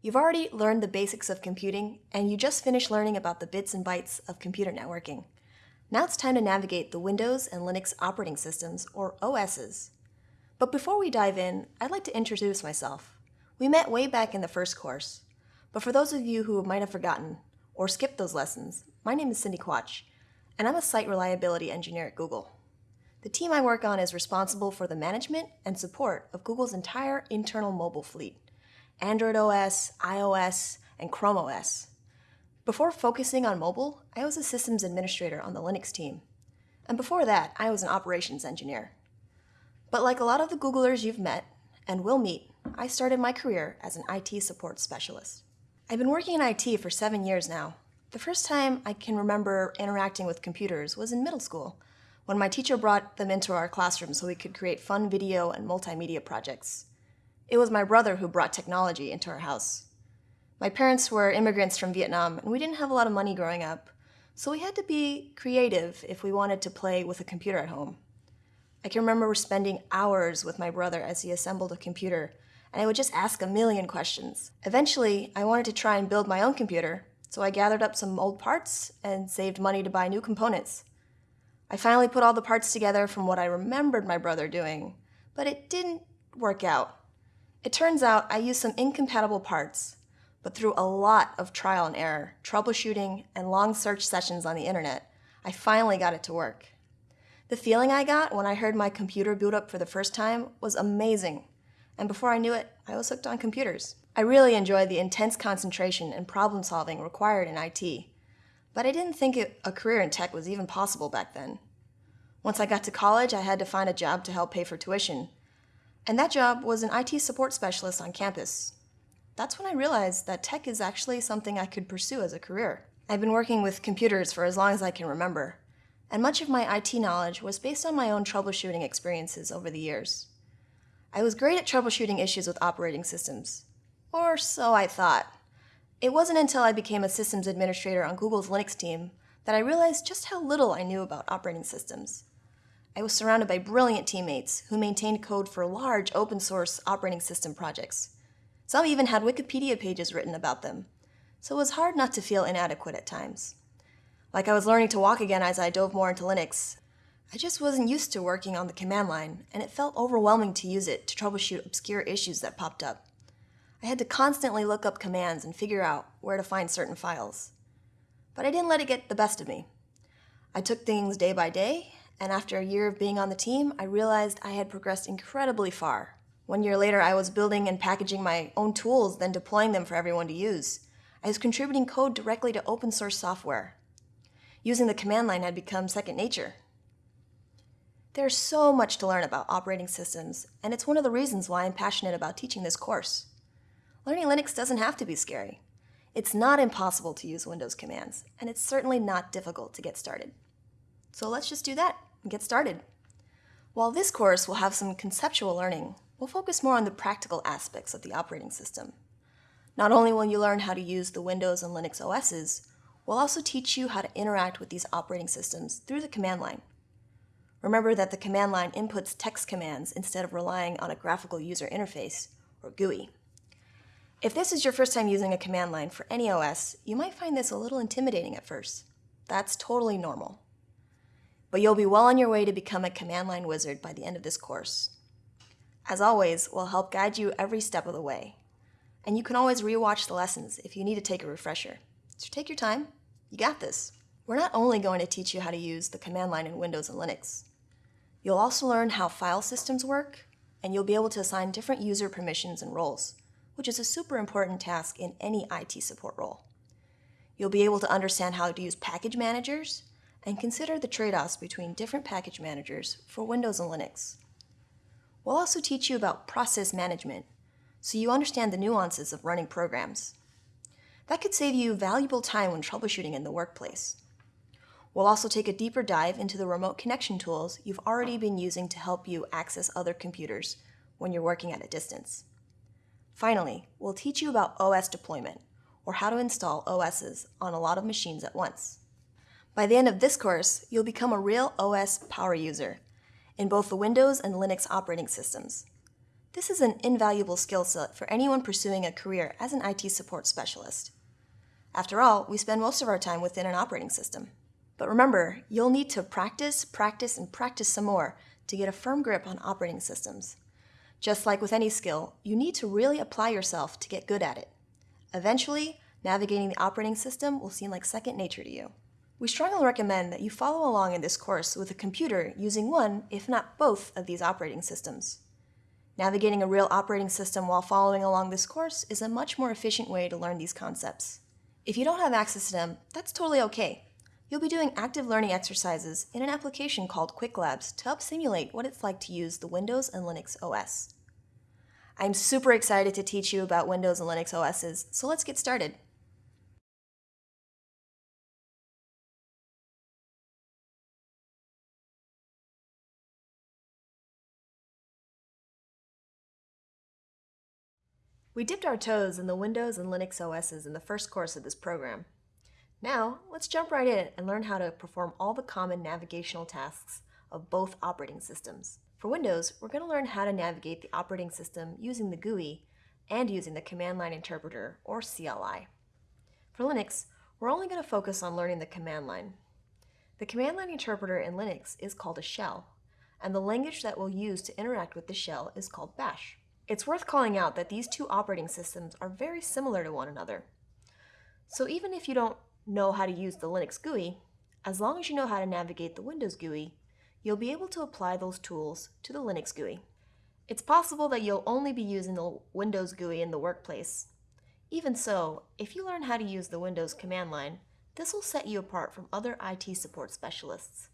You've already learned the basics of computing, and you just finished learning about the bits and bytes of computer networking. Now it's time to navigate the Windows and Linux operating systems, or OSs. But before we dive in, I'd like to introduce myself. We met way back in the first course, but for those of you who might have forgotten or skipped those lessons, my name is Cindy Quach, and I'm a site reliability engineer at Google. The team I work on is responsible for the management and support of Google's entire internal mobile fleet, Android OS, iOS, and Chrome OS. Before focusing on mobile, I was a systems administrator on the Linux team. And before that, I was an operations engineer. But like a lot of the Googlers you've met and will meet, I started my career as an IT support specialist. I've been working in IT for seven years now. The first time I can remember interacting with computers was in middle school, when my teacher brought them into our classroom so we could create fun video and multimedia projects. It was my brother who brought technology into our house. My parents were immigrants from Vietnam, and we didn't have a lot of money growing up, so we had to be creative if we wanted to play with a computer at home. I can remember spending hours with my brother as he assembled a computer, and I would just ask a million questions. Eventually, I wanted to try and build my own computer, so I gathered up some old parts and saved money to buy new components. I finally put all the parts together from what I remembered my brother doing, but it didn't work out. It turns out I used some incompatible parts, but through a lot of trial and error, troubleshooting, and long search sessions on the internet, I finally got it to work. The feeling I got when I heard my computer boot up for the first time was amazing, and before I knew it, I was hooked on computers. I really enjoyed the intense concentration and problem solving required in IT, but I didn't think it, a career in tech was even possible back then. Once I got to college, I had to find a job to help pay for tuition, and that job was an IT support specialist on campus, that's when I realized that tech is actually something I could pursue as a career. I've been working with computers for as long as I can remember, and much of my IT knowledge was based on my own troubleshooting experiences over the years. I was great at troubleshooting issues with operating systems, or so I thought. It wasn't until I became a systems administrator on Google's Linux team that I realized just how little I knew about operating systems. I was surrounded by brilliant teammates who maintained code for large open source operating system projects. Some even had Wikipedia pages written about them, so it was hard not to feel inadequate at times. Like I was learning to walk again as I dove more into Linux. I just wasn't used to working on the command line, and it felt overwhelming to use it to troubleshoot obscure issues that popped up. I had to constantly look up commands and figure out where to find certain files. But I didn't let it get the best of me. I took things day by day, and after a year of being on the team, I realized I had progressed incredibly far. One year later, I was building and packaging my own tools, then deploying them for everyone to use. I was contributing code directly to open source software. Using the command line had become second nature. There's so much to learn about operating systems, and it's one of the reasons why I'm passionate about teaching this course. Learning Linux doesn't have to be scary. It's not impossible to use Windows commands, and it's certainly not difficult to get started. So let's just do that and get started. While this course will have some conceptual learning, we'll focus more on the practical aspects of the operating system. Not only will you learn how to use the Windows and Linux OSs, we'll also teach you how to interact with these operating systems through the command line. Remember that the command line inputs text commands instead of relying on a graphical user interface, or GUI. If this is your first time using a command line for any OS, you might find this a little intimidating at first. That's totally normal. But you'll be well on your way to become a command line wizard by the end of this course. As always, we'll help guide you every step of the way. And you can always rewatch the lessons if you need to take a refresher. So take your time. You got this. We're not only going to teach you how to use the command line in Windows and Linux. You'll also learn how file systems work, and you'll be able to assign different user permissions and roles, which is a super important task in any IT support role. You'll be able to understand how to use package managers and consider the trade-offs between different package managers for Windows and Linux. We'll also teach you about process management, so you understand the nuances of running programs. That could save you valuable time when troubleshooting in the workplace. We'll also take a deeper dive into the remote connection tools you've already been using to help you access other computers when you're working at a distance. Finally, we'll teach you about OS deployment, or how to install OSs on a lot of machines at once. By the end of this course, you'll become a real OS power user in both the Windows and Linux operating systems. This is an invaluable skill set for anyone pursuing a career as an IT support specialist. After all, we spend most of our time within an operating system. But remember, you'll need to practice, practice, and practice some more to get a firm grip on operating systems. Just like with any skill, you need to really apply yourself to get good at it. Eventually, navigating the operating system will seem like second nature to you. We strongly recommend that you follow along in this course with a computer using one, if not both, of these operating systems. Navigating a real operating system while following along this course is a much more efficient way to learn these concepts. If you don't have access to them, that's totally okay. You'll be doing active learning exercises in an application called Qwiklabs to help simulate what it's like to use the Windows and Linux OS. I'm super excited to teach you about Windows and Linux OSs, so let's get started. We dipped our toes in the Windows and Linux OSs in the first course of this program. Now, let's jump right in and learn how to perform all the common navigational tasks of both operating systems. For Windows, we're going to learn how to navigate the operating system using the GUI and using the Command Line Interpreter, or CLI. For Linux, we're only going to focus on learning the command line. The command line interpreter in Linux is called a shell, and the language that we'll use to interact with the shell is called bash. It's worth calling out that these two operating systems are very similar to one another. So even if you don't know how to use the Linux GUI, as long as you know how to navigate the Windows GUI, you'll be able to apply those tools to the Linux GUI. It's possible that you'll only be using the Windows GUI in the workplace. Even so, if you learn how to use the Windows command line, this will set you apart from other IT support specialists.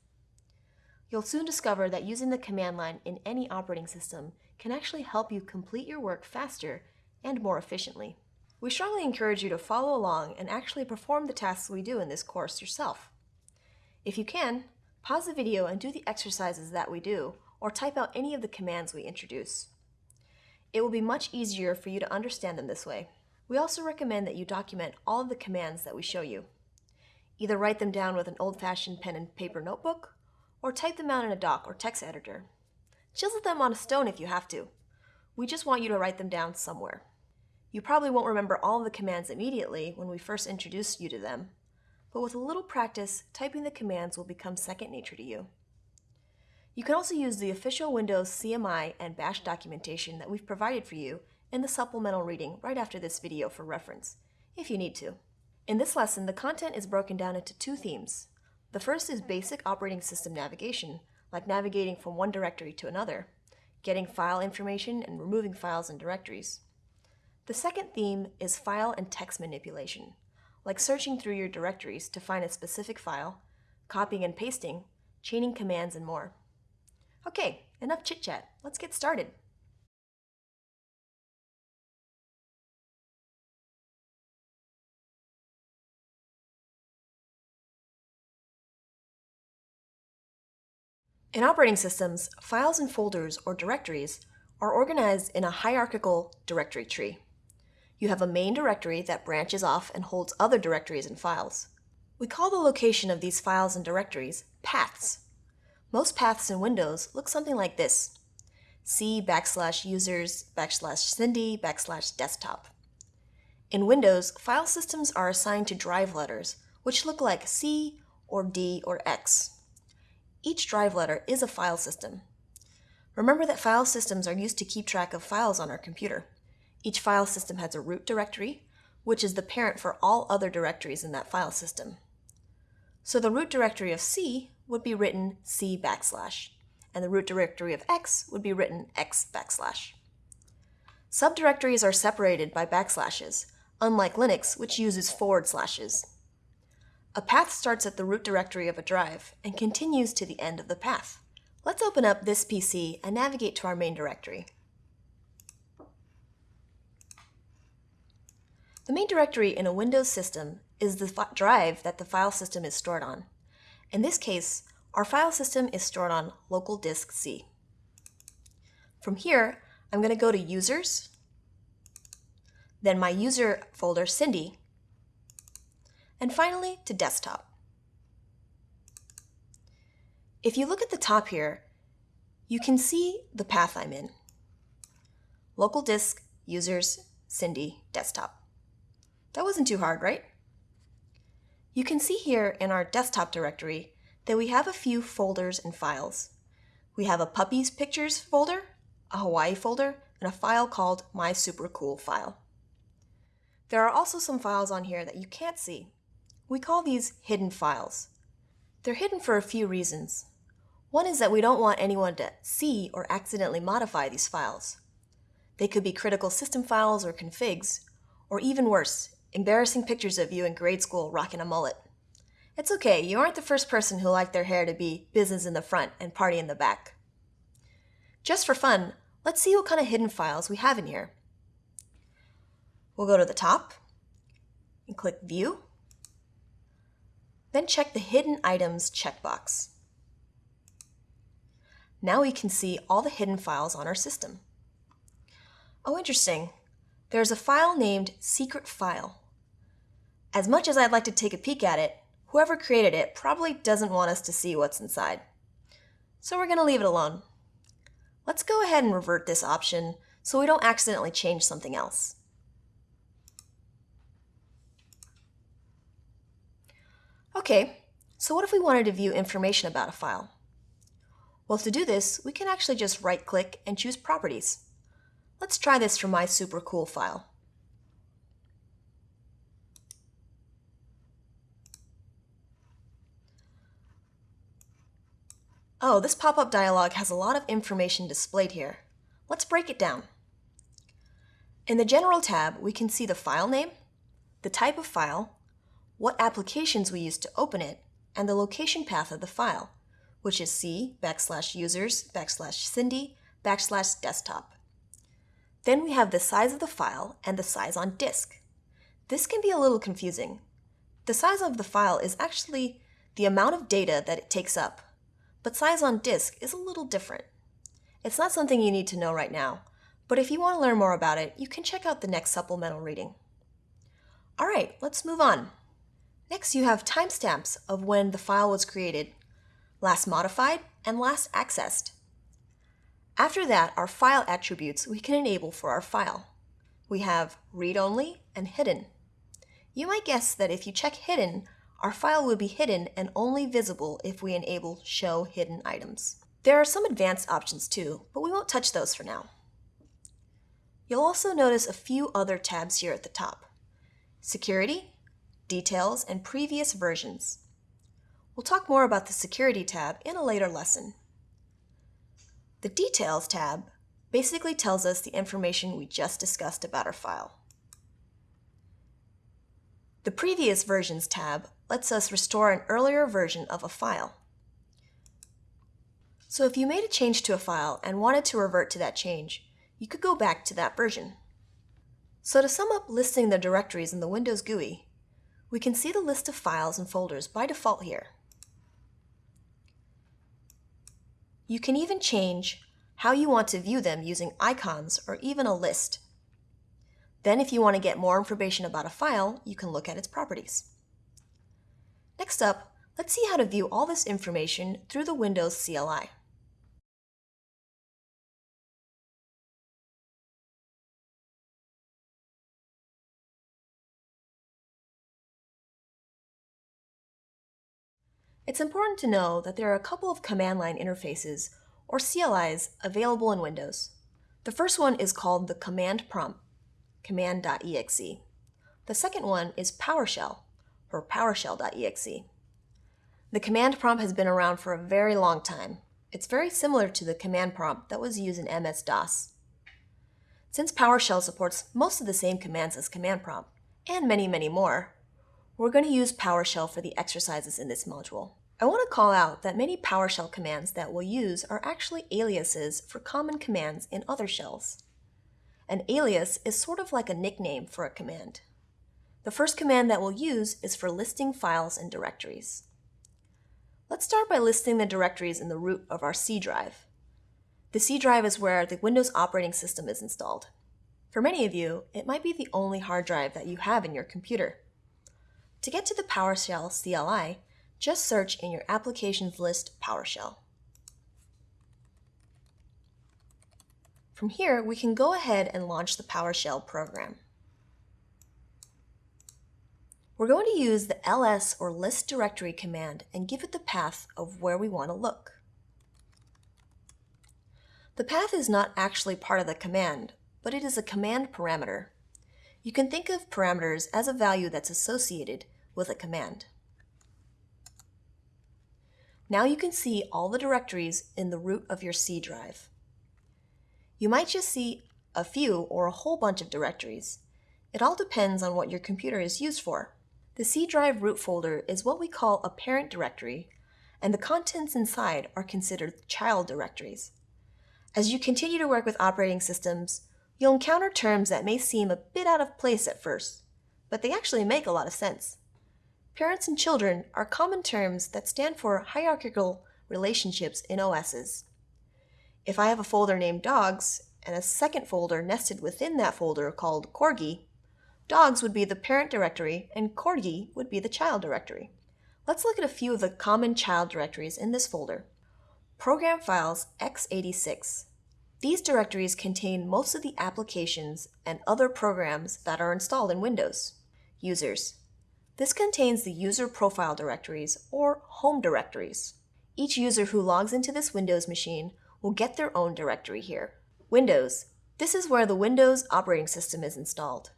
You'll soon discover that using the command line in any operating system can actually help you complete your work faster and more efficiently. We strongly encourage you to follow along and actually perform the tasks we do in this course yourself. If you can, pause the video and do the exercises that we do, or type out any of the commands we introduce. It will be much easier for you to understand them this way. We also recommend that you document all of the commands that we show you. Either write them down with an old-fashioned pen and paper notebook, or type them out in a doc or text editor. Chisel them on a stone if you have to. We just want you to write them down somewhere. You probably won't remember all of the commands immediately when we first introduce you to them, but with a little practice, typing the commands will become second nature to you. You can also use the official Windows CLI and Bash documentation that we've provided for you in the supplemental reading right after this video for reference, if you need to. In this lesson, the content is broken down into two themes. The first is basic operating system navigation, like navigating from one directory to another, getting file information and removing files and directories. The second theme is file and text manipulation, like searching through your directories to find a specific file, copying and pasting, chaining commands, and more. Okay, enough chit-chat. Let's get started. In operating systems, files and folders, or directories, are organized in a hierarchical directory tree you have a main directory that branches off and holds other directories and files. We call the location of these files and directories paths. Most paths in Windows look something like this. C backslash users backslash Cindy backslash desktop. In Windows, file systems are assigned to drive letters, which look like C or D or X. Each drive letter is a file system. Remember that file systems are used to keep track of files on our computer. Each file system has a root directory, which is the parent for all other directories in that file system. So the root directory of C would be written C backslash, and the root directory of X would be written X backslash. Subdirectories are separated by backslashes, unlike Linux, which uses forward slashes. A path starts at the root directory of a drive and continues to the end of the path. Let's open up this PC and navigate to our main directory. The main directory in a Windows system is the drive that the file system is stored on. In this case, our file system is stored on local disk C. From here, I'm going to go to Users, then my user folder Cindy, and finally to Desktop. If you look at the top here, you can see the path I'm in. local disk, users, Cindy, desktop. That wasn't too hard, right? You can see here in our desktop directory that we have a few folders and files. We have a puppies pictures folder, a Hawaii folder, and a file called my super cool file. There are also some files on here that you can't see. We call these hidden files. They're hidden for a few reasons. One is that we don't want anyone to see or accidentally modify these files. They could be critical system files or configs, or even worse, embarrassing pictures of you in grade school rocking a mullet. It's okay, you aren't the first person who liked their hair to be business in the front and party in the back. Just for fun, let's see what kind of hidden files we have in here. We'll go to the top and click View. Then check the Hidden Items checkbox. Now we can see all the hidden files on our system. Oh, interesting. There's a file named Secret File. As much as I'd like to take a peek at it, whoever created it probably doesn't want us to see what's inside. So we're going to leave it alone. Let's go ahead and revert this option so we don't accidentally change something else. Okay, so what if we wanted to view information about a file? Well, to do this, we can actually just right-click and choose Properties. Let's try this for my super cool file. Oh, this pop-up dialog has a lot of information displayed here. Let's break it down. In the General tab, we can see the file name, the type of file, what applications we use to open it, and the location path of the file, which is C backslash users backslash Cindy backslash desktop. Then we have the size of the file and the size on disk. This can be a little confusing. The size of the file is actually the amount of data that it takes up, but size on disk is a little different. It's not something you need to know right now, but if you want to learn more about it, you can check out the next supplemental reading. All right, let's move on. Next, you have timestamps of when the file was created, last modified, and last accessed. After that are file attributes we can enable for our file. We have read-only and hidden. You might guess that if you check hidden, our file will be hidden and only visible if we enable show hidden items. There are some advanced options too, but we won't touch those for now. You'll also notice a few other tabs here at the top. Security, Details, and Previous Versions. We'll talk more about the Security tab in a later lesson. The Details tab basically tells us the information we just discussed about our file. The Previous Versions tab lets us restore an earlier version of a file. So if you made a change to a file and wanted to revert to that change, you could go back to that version. So to sum up listing the directories in the Windows GUI, we can see the list of files and folders by default here. You can even change how you want to view them using icons or even a list. Then if you want to get more information about a file, you can look at its properties. Next up, let's see how to view all this information through the Windows CLI. It's important to know that there are a couple of command line interfaces, or CLIs, available in Windows. The first one is called the command prompt, command.exe. The second one is PowerShell, or PowerShell.exe. The command prompt has been around for a very long time. It's very similar to the command prompt that was used in MS-DOS. Since PowerShell supports most of the same commands as command prompt, and many, many more, we're going to use PowerShell for the exercises in this module. I want to call out that many PowerShell commands that we'll use are actually aliases for common commands in other shells. An alias is sort of like a nickname for a command. The first command that we'll use is for listing files and directories. Let's start by listing the directories in the root of our C drive. The C drive is where the Windows operating system is installed. For many of you, it might be the only hard drive that you have in your computer. To get to the PowerShell CLI, just search in your Applications list PowerShell. From here, we can go ahead and launch the PowerShell program. We're going to use the ls or list directory command and give it the path of where we want to look. The path is not actually part of the command, but it is a command parameter. You can think of parameters as a value that's associated with a command. Now you can see all the directories in the root of your C drive. You might just see a few or a whole bunch of directories. It all depends on what your computer is used for. The C drive root folder is what we call a parent directory, and the contents inside are considered child directories. As you continue to work with operating systems, you'll encounter terms that may seem a bit out of place at first, but they actually make a lot of sense. Parents and children are common terms that stand for hierarchical relationships in OSs. If I have a folder named dogs and a second folder nested within that folder called corgi, dogs would be the parent directory and corgi would be the child directory. Let's look at a few of the common child directories in this folder. Program files x86. These directories contain most of the applications and other programs that are installed in Windows. Users. This contains the user profile directories or home directories. Each user who logs into this Windows machine will get their own directory here. Windows. This is where the Windows operating system is installed.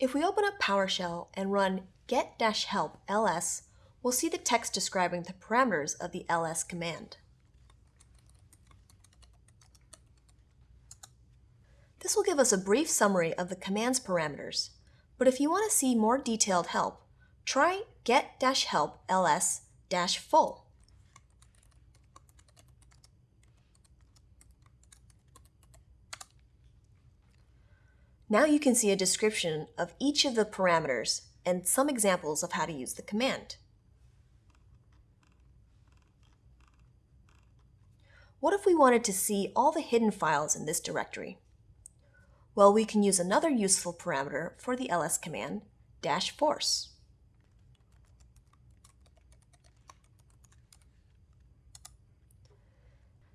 If we open up PowerShell and run get-help ls, we'll see the text describing the parameters of the ls command. This will give us a brief summary of the command's parameters, but if you want to see more detailed help, try get-help ls-full. Now you can see a description of each of the parameters and some examples of how to use the command. What if we wanted to see all the hidden files in this directory? Well, we can use another useful parameter for the ls command, dash force.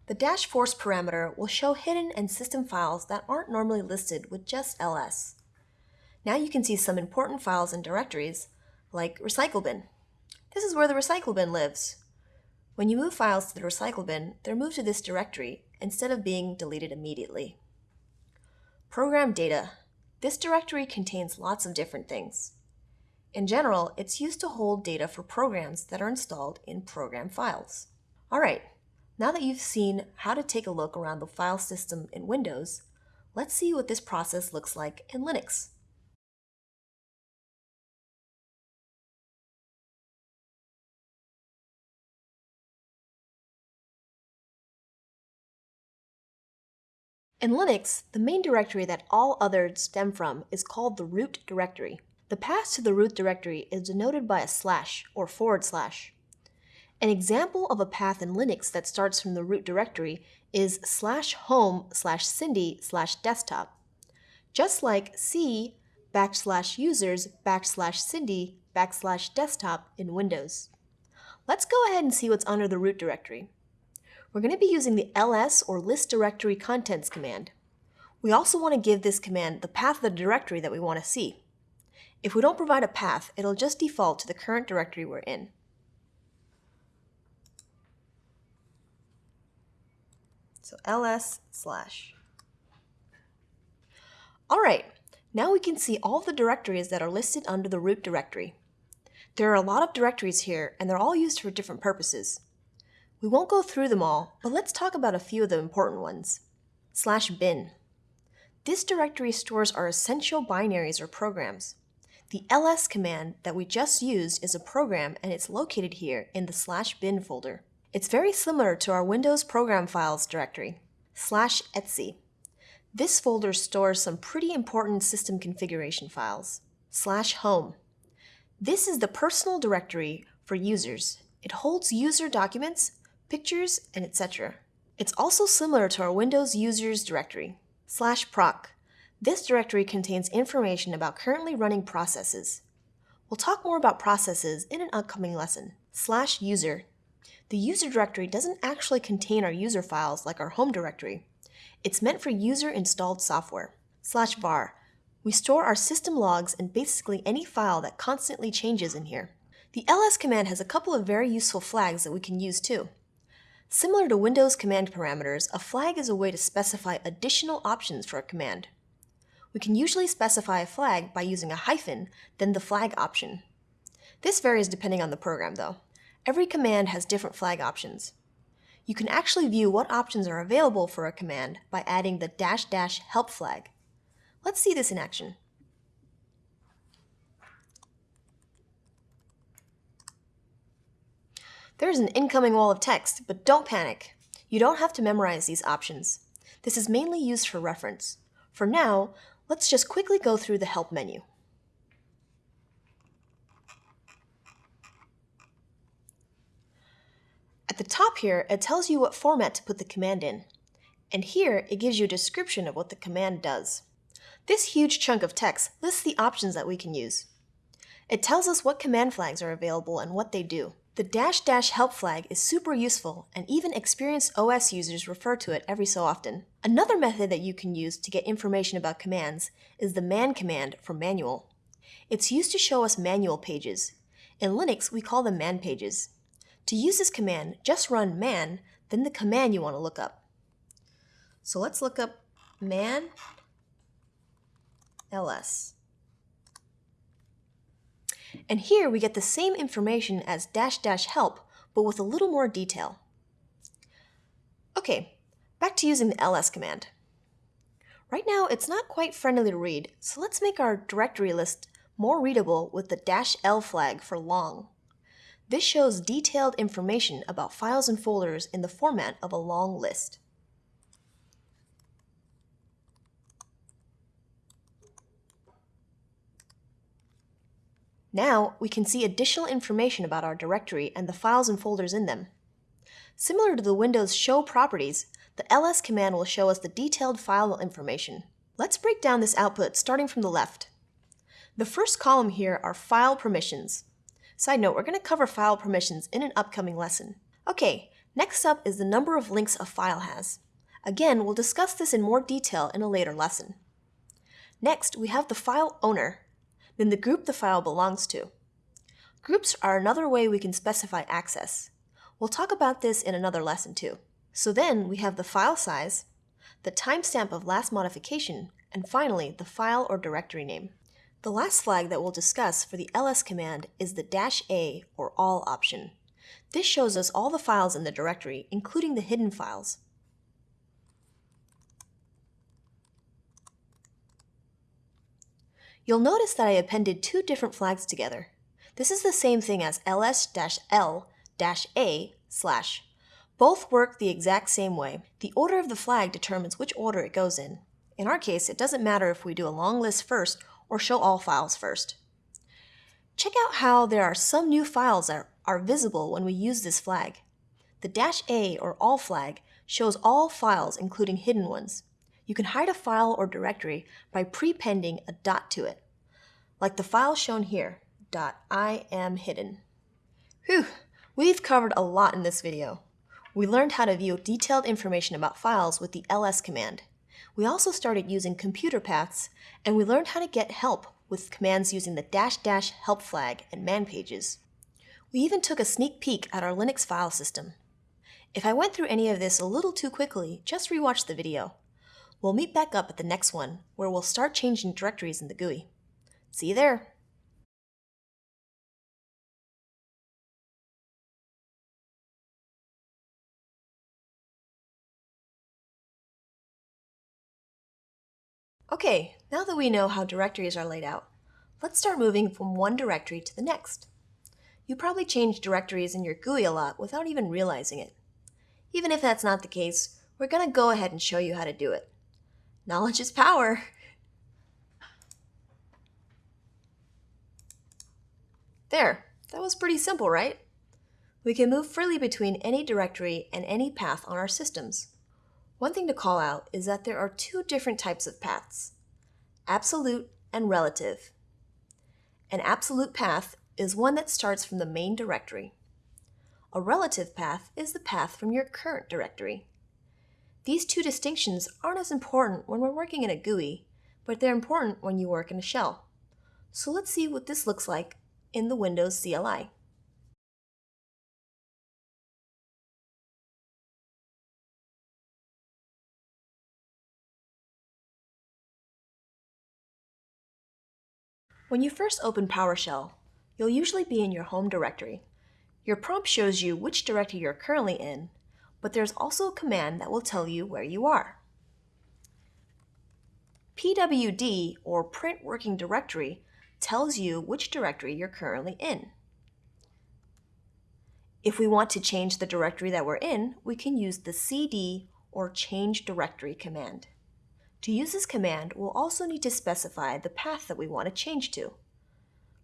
The dash force parameter will show hidden and system files that aren't normally listed with just ls. Now you can see some important files and directories, like recycle bin. This is where the recycle bin lives. When you move files to the recycle bin, they're moved to this directory instead of being deleted immediately. Program data. This directory contains lots of different things. In general, it's used to hold data for programs that are installed in program files. All right, now that you've seen how to take a look around the file system in Windows, let's see what this process looks like in Linux. In Linux, the main directory that all others stem from is called the root directory. The path to the root directory is denoted by a slash or forward slash. An example of a path in Linux that starts from the root directory is slash home slash cindy slash desktop. Just like C backslash users backslash cindy backslash desktop in Windows. Let's go ahead and see what's under the root directory. We're going to be using the ls or list directory contents command. We also want to give this command the path of the directory that we want to see. If we don't provide a path, it'll just default to the current directory we're in. So ls slash. All right, now we can see all the directories that are listed under the root directory. There are a lot of directories here, and they're all used for different purposes. We won't go through them all, but let's talk about a few of the important ones. Slash bin. This directory stores our essential binaries or programs. The ls command that we just used is a program and it's located here in the slash bin folder. It's very similar to our Windows Program Files directory, slash etc. This folder stores some pretty important system configuration files, slash home. This is the personal directory for users. It holds user documents, pictures, and etc. It's also similar to our Windows Users directory, slash proc. This directory contains information about currently running processes. We'll talk more about processes in an upcoming lesson, slash user the user directory doesn't actually contain our user files like our home directory. It's meant for user-installed software. Slash var. We store our system logs and basically any file that constantly changes in here. The ls command has a couple of very useful flags that we can use too. Similar to Windows command parameters, a flag is a way to specify additional options for a command. We can usually specify a flag by using a hyphen, then the flag option. This varies depending on the program though. Every command has different flag options. You can actually view what options are available for a command by adding the dash dash help flag. Let's see this in action. There's an incoming wall of text, but don't panic. You don't have to memorize these options. This is mainly used for reference. For now, let's just quickly go through the Help menu. At the top here, it tells you what format to put the command in. And here, it gives you a description of what the command does. This huge chunk of text lists the options that we can use. It tells us what command flags are available and what they do. The dash dash help flag is super useful and even experienced OS users refer to it every so often. Another method that you can use to get information about commands is the man command for manual. It's used to show us manual pages. In Linux, we call them man pages. To use this command, just run man, then the command you want to look up. So let's look up man ls. And here we get the same information as dash dash help, but with a little more detail. Okay, back to using the ls command. Right now, it's not quite friendly to read, so let's make our directory list more readable with the dash L flag for long. This shows detailed information about files and folders in the format of a long list. Now, we can see additional information about our directory and the files and folders in them. Similar to the Windows Show properties, the ls command will show us the detailed file information. Let's break down this output starting from the left. The first column here are file permissions. Side note, we're going to cover file permissions in an upcoming lesson. Okay, next up is the number of links a file has. Again, we'll discuss this in more detail in a later lesson. Next, we have the file owner, then the group the file belongs to. Groups are another way we can specify access. We'll talk about this in another lesson too. So then we have the file size, the timestamp of last modification, and finally the file or directory name. The last flag that we'll discuss for the ls command is the dash "-a" or all option. This shows us all the files in the directory, including the hidden files. You'll notice that I appended two different flags together. This is the same thing as ls-l-a slash. Both work the exact same way. The order of the flag determines which order it goes in. In our case, it doesn't matter if we do a long list first or show all files first. Check out how there are some new files that are visible when we use this flag. The dash "-a" or all flag shows all files including hidden ones you can hide a file or directory by prepending a dot to it, like the file shown here, dot I am hidden. Whew, we've covered a lot in this video. We learned how to view detailed information about files with the ls command. We also started using computer paths, and we learned how to get help with commands using the dash dash help flag and man pages. We even took a sneak peek at our Linux file system. If I went through any of this a little too quickly, just rewatch the video. We'll meet back up at the next one, where we'll start changing directories in the GUI. See you there! Okay, now that we know how directories are laid out, let's start moving from one directory to the next. You probably change directories in your GUI a lot without even realizing it. Even if that's not the case, we're going to go ahead and show you how to do it. Knowledge is power. There, that was pretty simple, right? We can move freely between any directory and any path on our systems. One thing to call out is that there are two different types of paths, absolute and relative. An absolute path is one that starts from the main directory. A relative path is the path from your current directory. These two distinctions aren't as important when we're working in a GUI, but they're important when you work in a shell. So let's see what this looks like in the Windows CLI. When you first open PowerShell, you'll usually be in your home directory. Your prompt shows you which directory you're currently in, but there's also a command that will tell you where you are. pwd, or print working directory, tells you which directory you're currently in. If we want to change the directory that we're in, we can use the cd or change directory command. To use this command, we'll also need to specify the path that we want to change to.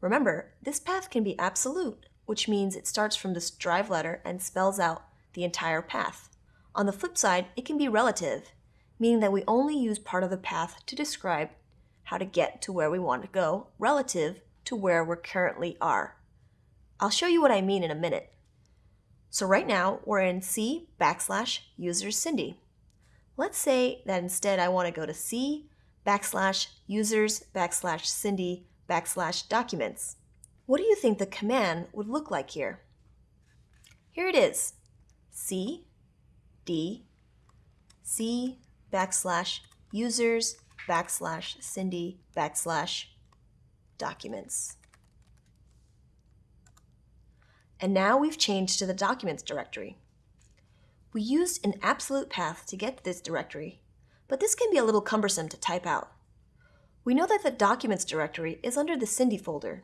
Remember, this path can be absolute, which means it starts from this drive letter and spells out the entire path. On the flip side, it can be relative, meaning that we only use part of the path to describe how to get to where we want to go relative to where we currently are. I'll show you what I mean in a minute. So right now, we're in C backslash users Cindy. Let's say that instead I want to go to C backslash users backslash Cindy backslash documents. What do you think the command would look like here? Here it is, C, D, C backslash users backslash Cindy backslash documents. And now we've changed to the documents directory. We used an absolute path to get to this directory, but this can be a little cumbersome to type out. We know that the Documents directory is under the Cindy folder,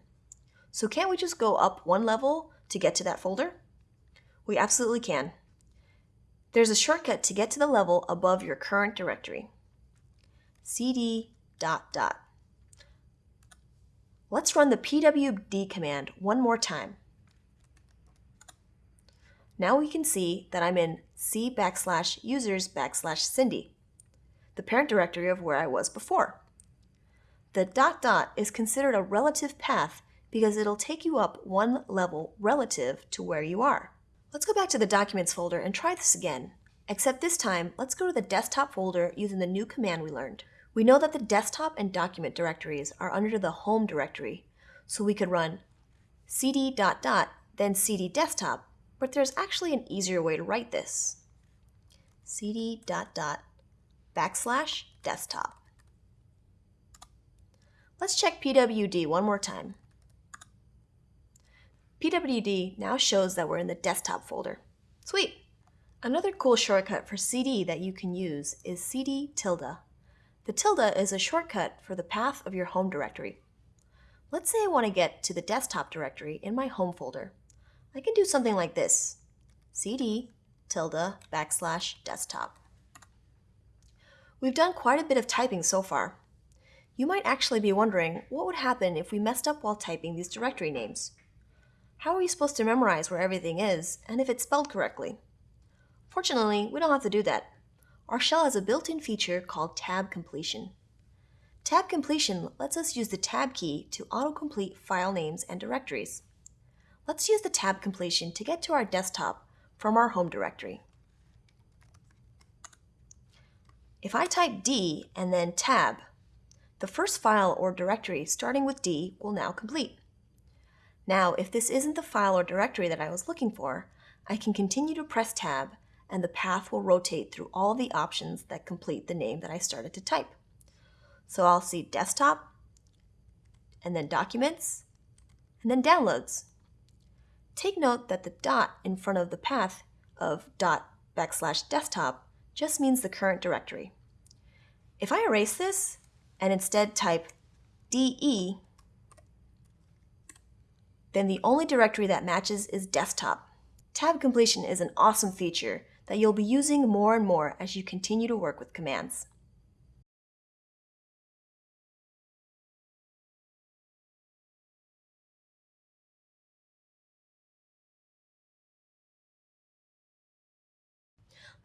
so can't we just go up one level to get to that folder? We absolutely can. There's a shortcut to get to the level above your current directory. cd dot dot. Let's run the pwd command one more time. Now we can see that I'm in c backslash users backslash Cindy, the parent directory of where I was before. The dot dot is considered a relative path because it'll take you up one level relative to where you are. Let's go back to the Documents folder and try this again. Except this time, let's go to the desktop folder using the new command we learned. We know that the desktop and document directories are under the home directory, so we could run cd dot dot then cd desktop but there's actually an easier way to write this. cd dot dot backslash desktop. Let's check pwd one more time. pwd now shows that we're in the desktop folder. Sweet! Another cool shortcut for cd that you can use is cd tilde. The tilde is a shortcut for the path of your home directory. Let's say I want to get to the desktop directory in my home folder. I can do something like this. cd tilde backslash desktop. We've done quite a bit of typing so far. You might actually be wondering what would happen if we messed up while typing these directory names. How are we supposed to memorize where everything is and if it's spelled correctly? Fortunately, we don't have to do that. Our shell has a built-in feature called tab completion. Tab completion lets us use the tab key to autocomplete file names and directories. Let's use the tab completion to get to our desktop from our home directory. If I type D and then tab, the first file or directory starting with D will now complete. Now, if this isn't the file or directory that I was looking for, I can continue to press tab and the path will rotate through all the options that complete the name that I started to type. So I'll see desktop, and then documents, and then downloads. Take note that the dot in front of the path of dot backslash desktop just means the current directory. If I erase this and instead type DE, then the only directory that matches is desktop. Tab completion is an awesome feature that you'll be using more and more as you continue to work with commands.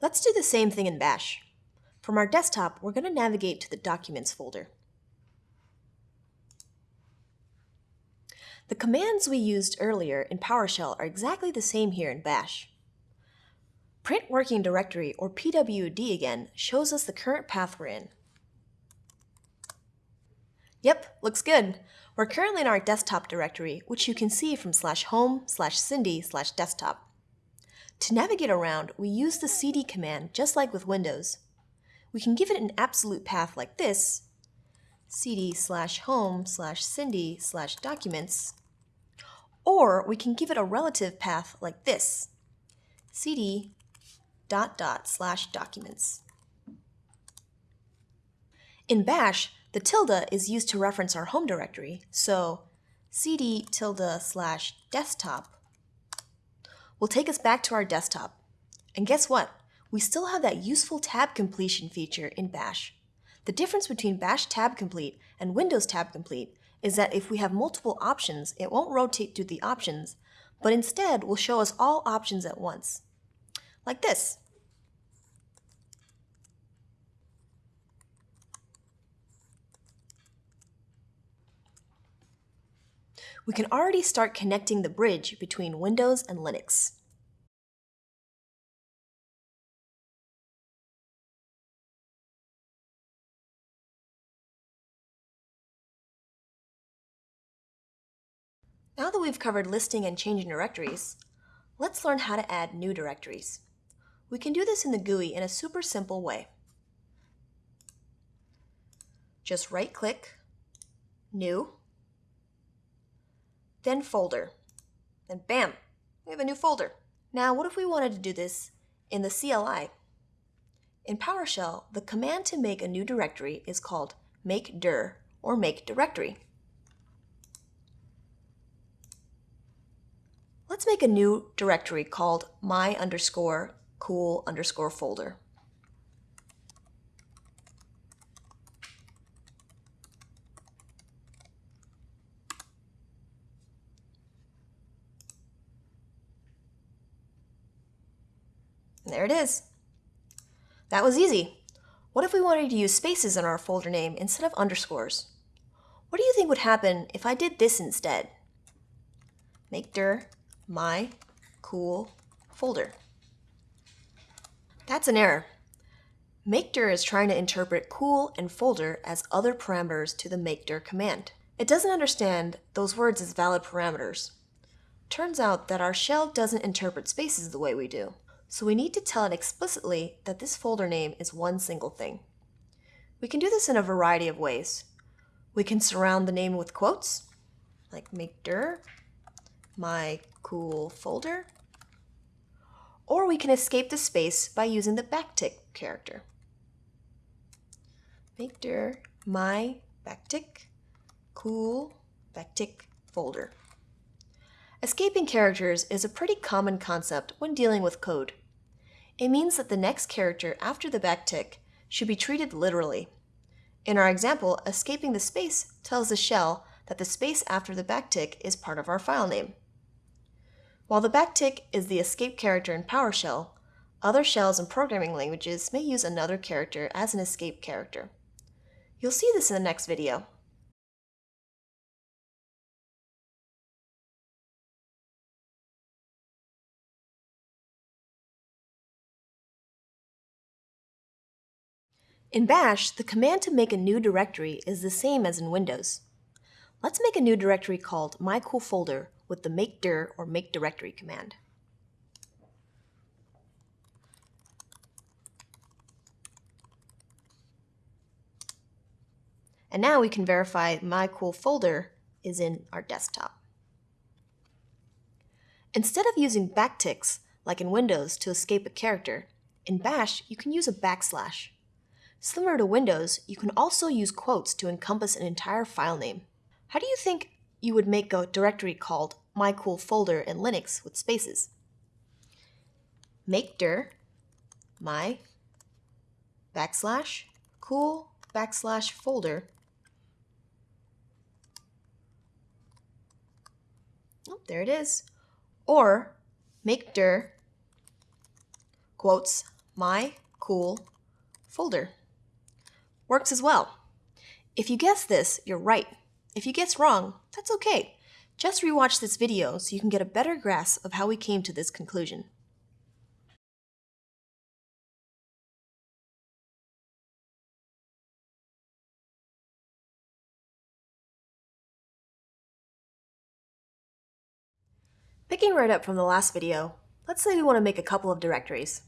Let's do the same thing in Bash. From our desktop, we're going to navigate to the Documents folder. The commands we used earlier in PowerShell are exactly the same here in Bash. Print working directory, or PWD again, shows us the current path we're in. Yep, looks good. We're currently in our desktop directory, which you can see from slash home slash cindy slash desktop. To navigate around, we use the cd command just like with Windows. We can give it an absolute path like this, cd slash home slash cindy slash documents, or we can give it a relative path like this, cd dot dot slash documents. In bash, the tilde is used to reference our home directory, so cd tilde slash desktop will take us back to our desktop. And guess what? We still have that useful tab completion feature in bash. The difference between bash tab complete and Windows tab complete is that if we have multiple options, it won't rotate through the options, but instead will show us all options at once. Like this. We can already start connecting the bridge between Windows and Linux. Now that we've covered listing and changing directories, let's learn how to add new directories. We can do this in the GUI in a super simple way. Just right-click, New, then folder. Then bam, we have a new folder. Now, what if we wanted to do this in the CLI? In PowerShell, the command to make a new directory is called make dir or make directory. Let's make a new directory called my underscore cool underscore folder. There it is. That was easy. What if we wanted to use spaces in our folder name instead of underscores? What do you think would happen if I did this instead? Make dir my cool folder. That's an error. MakeDir is trying to interpret cool and folder as other parameters to the makedir command. It doesn't understand those words as valid parameters. Turns out that our shell doesn't interpret spaces the way we do so we need to tell it explicitly that this folder name is one single thing. We can do this in a variety of ways. We can surround the name with quotes, like make dir my cool folder, or we can escape the space by using the backtick character. Make dir my backtick cool backtick folder. Escaping characters is a pretty common concept when dealing with code. It means that the next character after the backtick should be treated literally. In our example, escaping the space tells the shell that the space after the backtick is part of our file name. While the backtick is the escape character in PowerShell, other shells and programming languages may use another character as an escape character. You'll see this in the next video. In Bash, the command to make a new directory is the same as in Windows. Let's make a new directory called mycoolfolder with the make dir or make directory command. And now we can verify mycoolfolder is in our desktop. Instead of using backticks, like in Windows, to escape a character, in Bash you can use a backslash. Similar to Windows, you can also use quotes to encompass an entire file name. How do you think you would make a directory called mycoolfolder in Linux with spaces? Make dir my backslash cool backslash folder. Oh, there it is. Or make dir quotes my cool folder works as well. If you guess this, you're right. If you guess wrong, that's okay. Just rewatch this video so you can get a better grasp of how we came to this conclusion. Picking right up from the last video, let's say we want to make a couple of directories,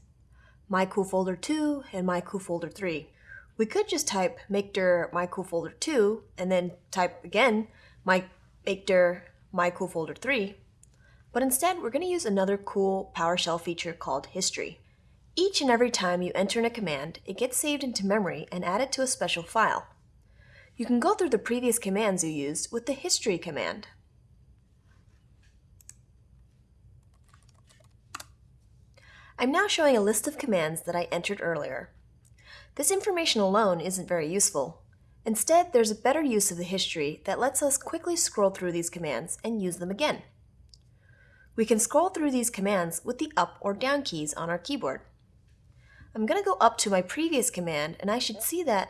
my cool folder 2 and my cool folder 3. We could just type makedir mycoolfolder2 and then type again my makedir mycoolfolder3, but instead we're going to use another cool PowerShell feature called history. Each and every time you enter in a command, it gets saved into memory and added to a special file. You can go through the previous commands you used with the history command. I'm now showing a list of commands that I entered earlier. This information alone isn't very useful. Instead, there's a better use of the history that lets us quickly scroll through these commands and use them again. We can scroll through these commands with the up or down keys on our keyboard. I'm going to go up to my previous command and I should see that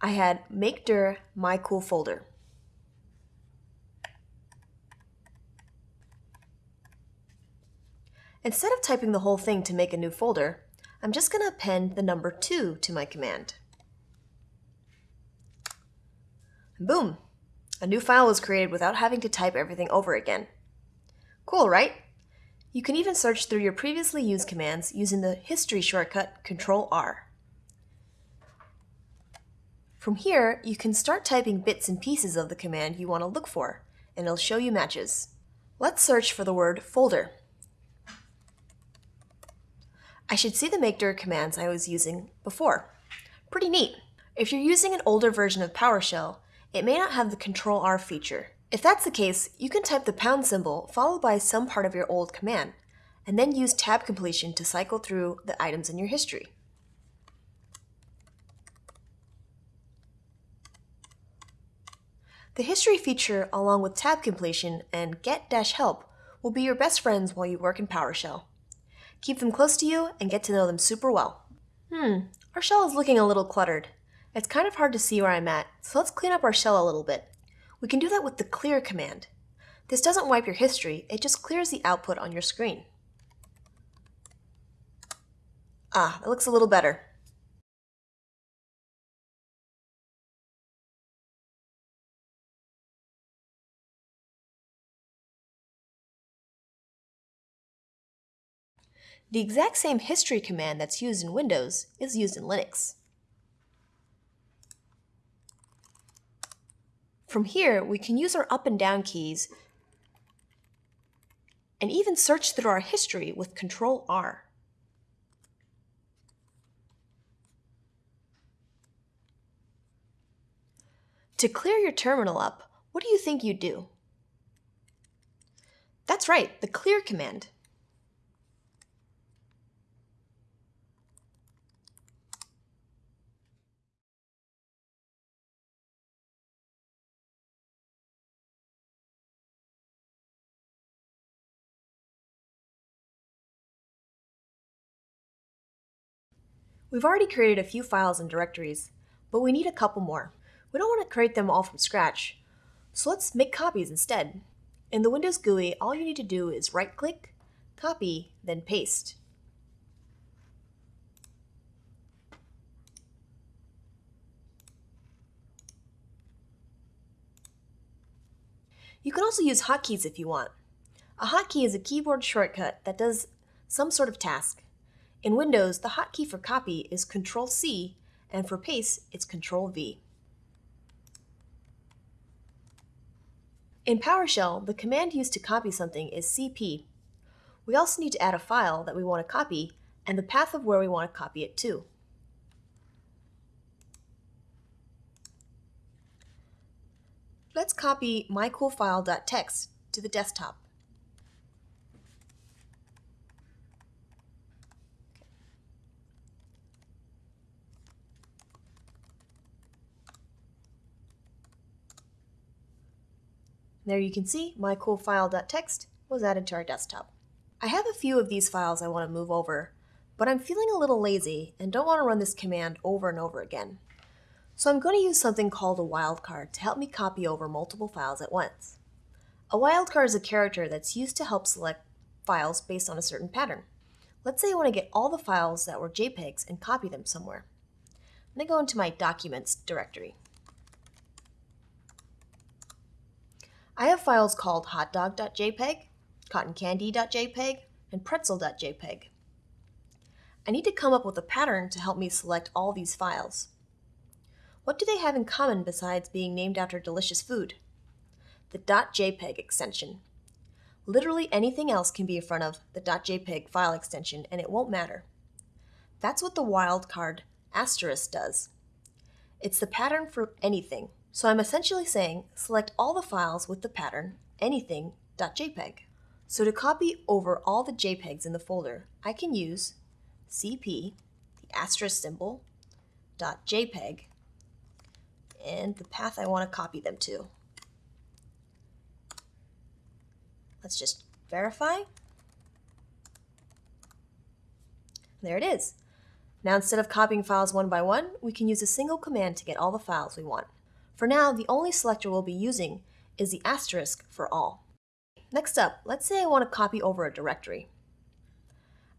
I had makedir my cool folder. Instead of typing the whole thing to make a new folder, I'm just going to append the number 2 to my command. Boom! A new file was created without having to type everything over again. Cool, right? You can even search through your previously used commands using the History shortcut Control-R. From here, you can start typing bits and pieces of the command you want to look for, and it'll show you matches. Let's search for the word folder. I should see the makedir commands I was using before. Pretty neat. If you're using an older version of PowerShell, it may not have the Control-R feature. If that's the case, you can type the pound symbol followed by some part of your old command, and then use tab completion to cycle through the items in your history. The history feature, along with tab completion and get-help, will be your best friends while you work in PowerShell. Keep them close to you and get to know them super well. Hmm, our shell is looking a little cluttered. It's kind of hard to see where I'm at, so let's clean up our shell a little bit. We can do that with the clear command. This doesn't wipe your history, it just clears the output on your screen. Ah, that looks a little better. The exact same history command that's used in Windows is used in Linux. From here, we can use our up and down keys and even search through our history with Control R. To clear your terminal up, what do you think you'd do? That's right, the clear command. We've already created a few files and directories, but we need a couple more. We don't want to create them all from scratch, so let's make copies instead. In the Windows GUI, all you need to do is right-click, copy, then paste. You can also use hotkeys if you want. A hotkey is a keyboard shortcut that does some sort of task. In Windows, the hotkey for copy is Control-C, and for paste, it's Control-V. In PowerShell, the command used to copy something is cp. We also need to add a file that we want to copy and the path of where we want to copy it to. Let's copy mycoolfile.txt to the desktop. There you can see my cool file.txt was added to our desktop. I have a few of these files I want to move over, but I'm feeling a little lazy and don't want to run this command over and over again. So I'm going to use something called a wildcard to help me copy over multiple files at once. A wildcard is a character that's used to help select files based on a certain pattern. Let's say I want to get all the files that were JPEGs and copy them somewhere. I'm going to go into my Documents directory. I have files called hotdog.jpg cottoncandy.jpg, and pretzel.jpg. I need to come up with a pattern to help me select all these files. What do they have in common besides being named after delicious food? The .jpeg extension. Literally anything else can be in front of the .jpeg file extension and it won't matter. That's what the wildcard asterisk does. It's the pattern for anything, so I'm essentially saying select all the files with the pattern anything.jpg. So to copy over all the JPEGs in the folder, I can use cp, the asterisk symbol, .jpeg, and the path I want to copy them to. Let's just verify. There it is. Now instead of copying files one by one, we can use a single command to get all the files we want. For now, the only selector we'll be using is the asterisk for all. Next up, let's say I want to copy over a directory.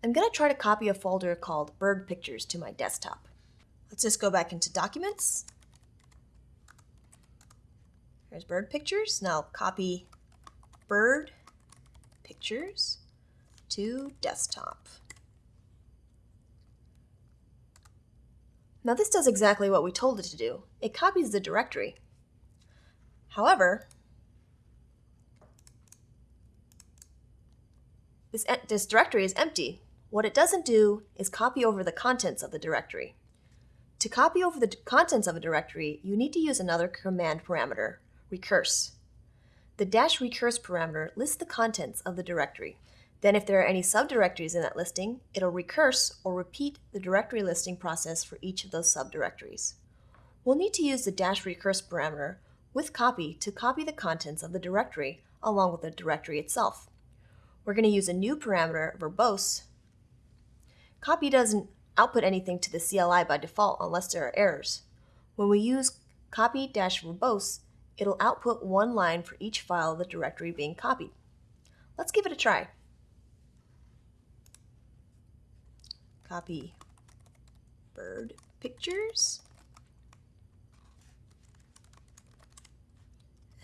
I'm going to try to copy a folder called bird pictures to my desktop. Let's just go back into documents. Here's bird pictures. Now copy bird pictures to desktop. Now this does exactly what we told it to do. It copies the directory. However, this, this directory is empty. What it doesn't do is copy over the contents of the directory. To copy over the contents of a directory, you need to use another command parameter, recurse. The dash recurse parameter lists the contents of the directory. Then if there are any subdirectories in that listing, it'll recurse or repeat the directory listing process for each of those subdirectories. We'll need to use the dash recurse parameter with copy to copy the contents of the directory along with the directory itself. We're going to use a new parameter, verbose. Copy doesn't output anything to the CLI by default unless there are errors. When we use copy-verbose, it'll output one line for each file of the directory being copied. Let's give it a try. Copy bird pictures.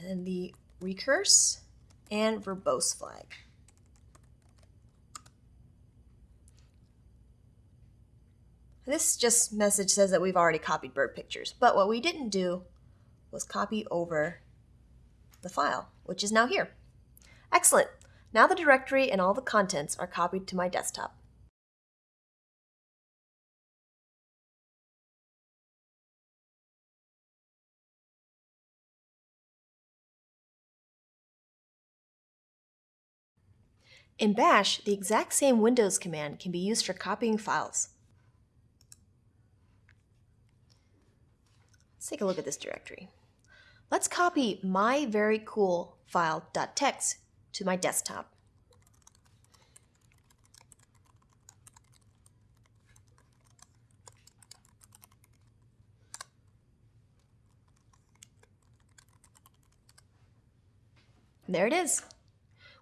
And the recurse and verbose flag. This just message says that we've already copied bird pictures, but what we didn't do was copy over the file, which is now here. Excellent. Now the directory and all the contents are copied to my desktop. In Bash, the exact same Windows command can be used for copying files. Let's take a look at this directory. Let's copy my very cool file.txt to my desktop. There it is.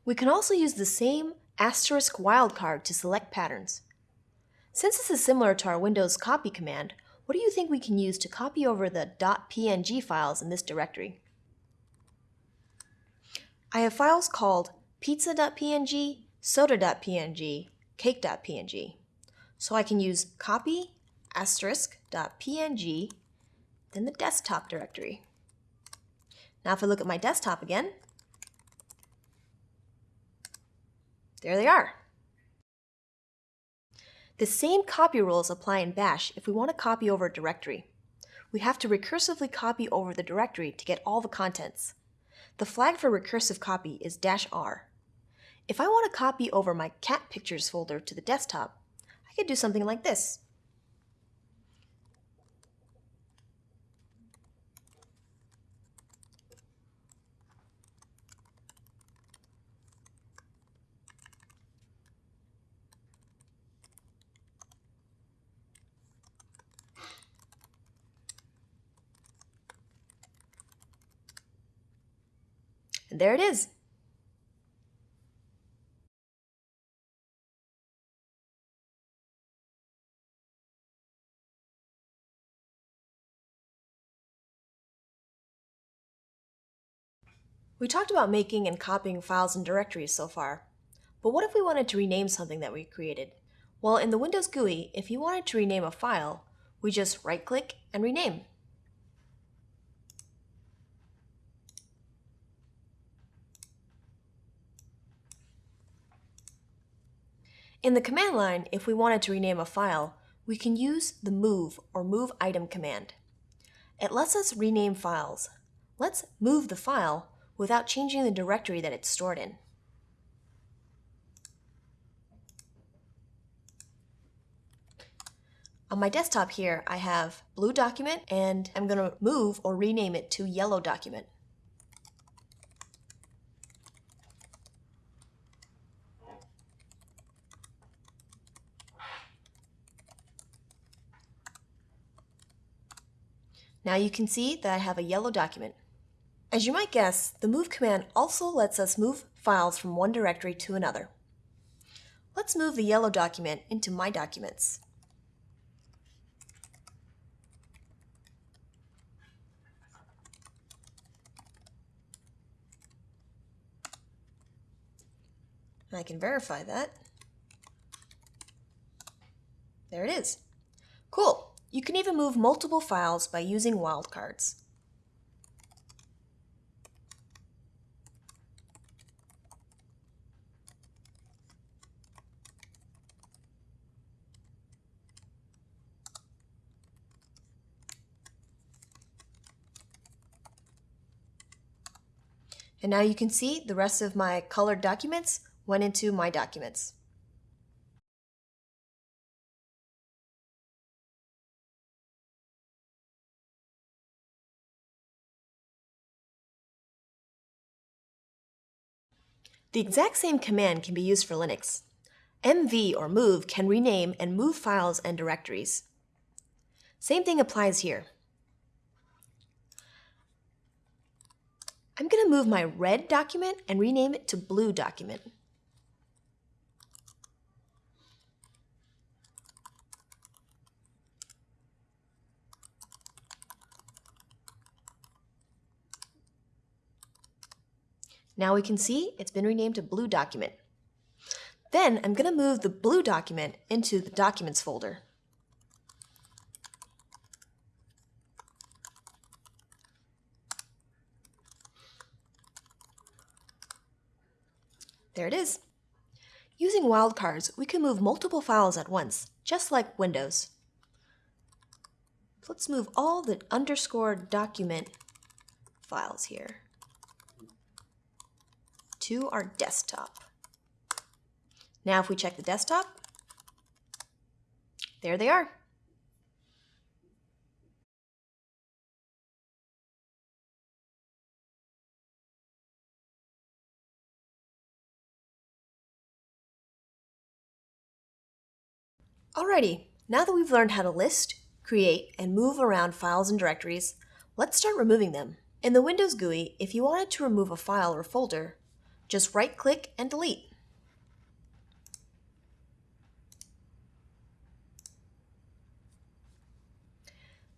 We can also use the same asterisk wildcard to select patterns. Since this is similar to our Windows copy command, what do you think we can use to copy over the .png files in this directory? I have files called pizza.png, soda.png, cake.png. So I can use copy asterisk.png, then the desktop directory. Now if I look at my desktop again, there they are. The same copy rules apply in Bash if we want to copy over a directory. We have to recursively copy over the directory to get all the contents. The flag for recursive copy is dash R. If I want to copy over my cat pictures folder to the desktop, I could do something like this. And there it is. We talked about making and copying files and directories so far. But what if we wanted to rename something that we created? Well, in the Windows GUI, if you wanted to rename a file, we just right-click and rename. In the command line, if we wanted to rename a file, we can use the move or move item command. It lets us rename files. Let's move the file without changing the directory that it's stored in. On my desktop here, I have blue document and I'm going to move or rename it to yellow document. Now you can see that I have a yellow document. As you might guess, the move command also lets us move files from one directory to another. Let's move the yellow document into My Documents. And I can verify that. There it is. Cool. You can even move multiple files by using wildcards. And now you can see the rest of my colored documents went into my documents. The exact same command can be used for Linux. mv or move can rename and move files and directories. Same thing applies here. I'm going to move my red document and rename it to blue document. Now we can see it's been renamed to blue document. Then I'm going to move the blue document into the documents folder. There it is. Using wildcards, we can move multiple files at once, just like Windows. Let's move all the underscore document files here to our desktop. Now if we check the desktop, there they are. Alrighty, now that we've learned how to list, create, and move around files and directories, let's start removing them. In the Windows GUI, if you wanted to remove a file or folder, just right-click and delete.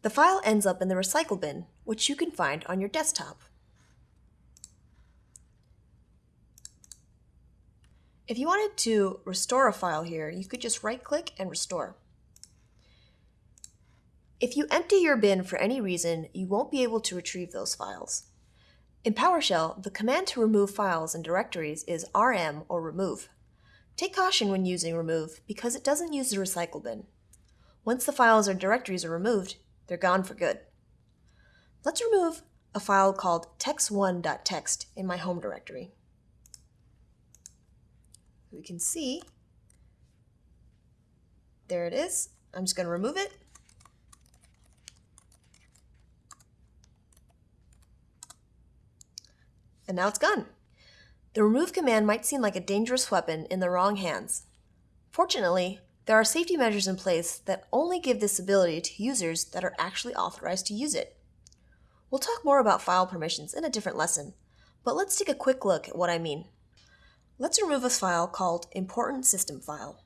The file ends up in the recycle bin, which you can find on your desktop. If you wanted to restore a file here, you could just right-click and restore. If you empty your bin for any reason, you won't be able to retrieve those files. In PowerShell, the command to remove files and directories is rm or remove. Take caution when using remove because it doesn't use the recycle bin. Once the files or directories are removed, they're gone for good. Let's remove a file called text1.txt in my home directory we can see, there it is. I'm just going to remove it. And now it's gone. The remove command might seem like a dangerous weapon in the wrong hands. Fortunately, there are safety measures in place that only give this ability to users that are actually authorized to use it. We'll talk more about file permissions in a different lesson, but let's take a quick look at what I mean. Let's remove a file called important system file.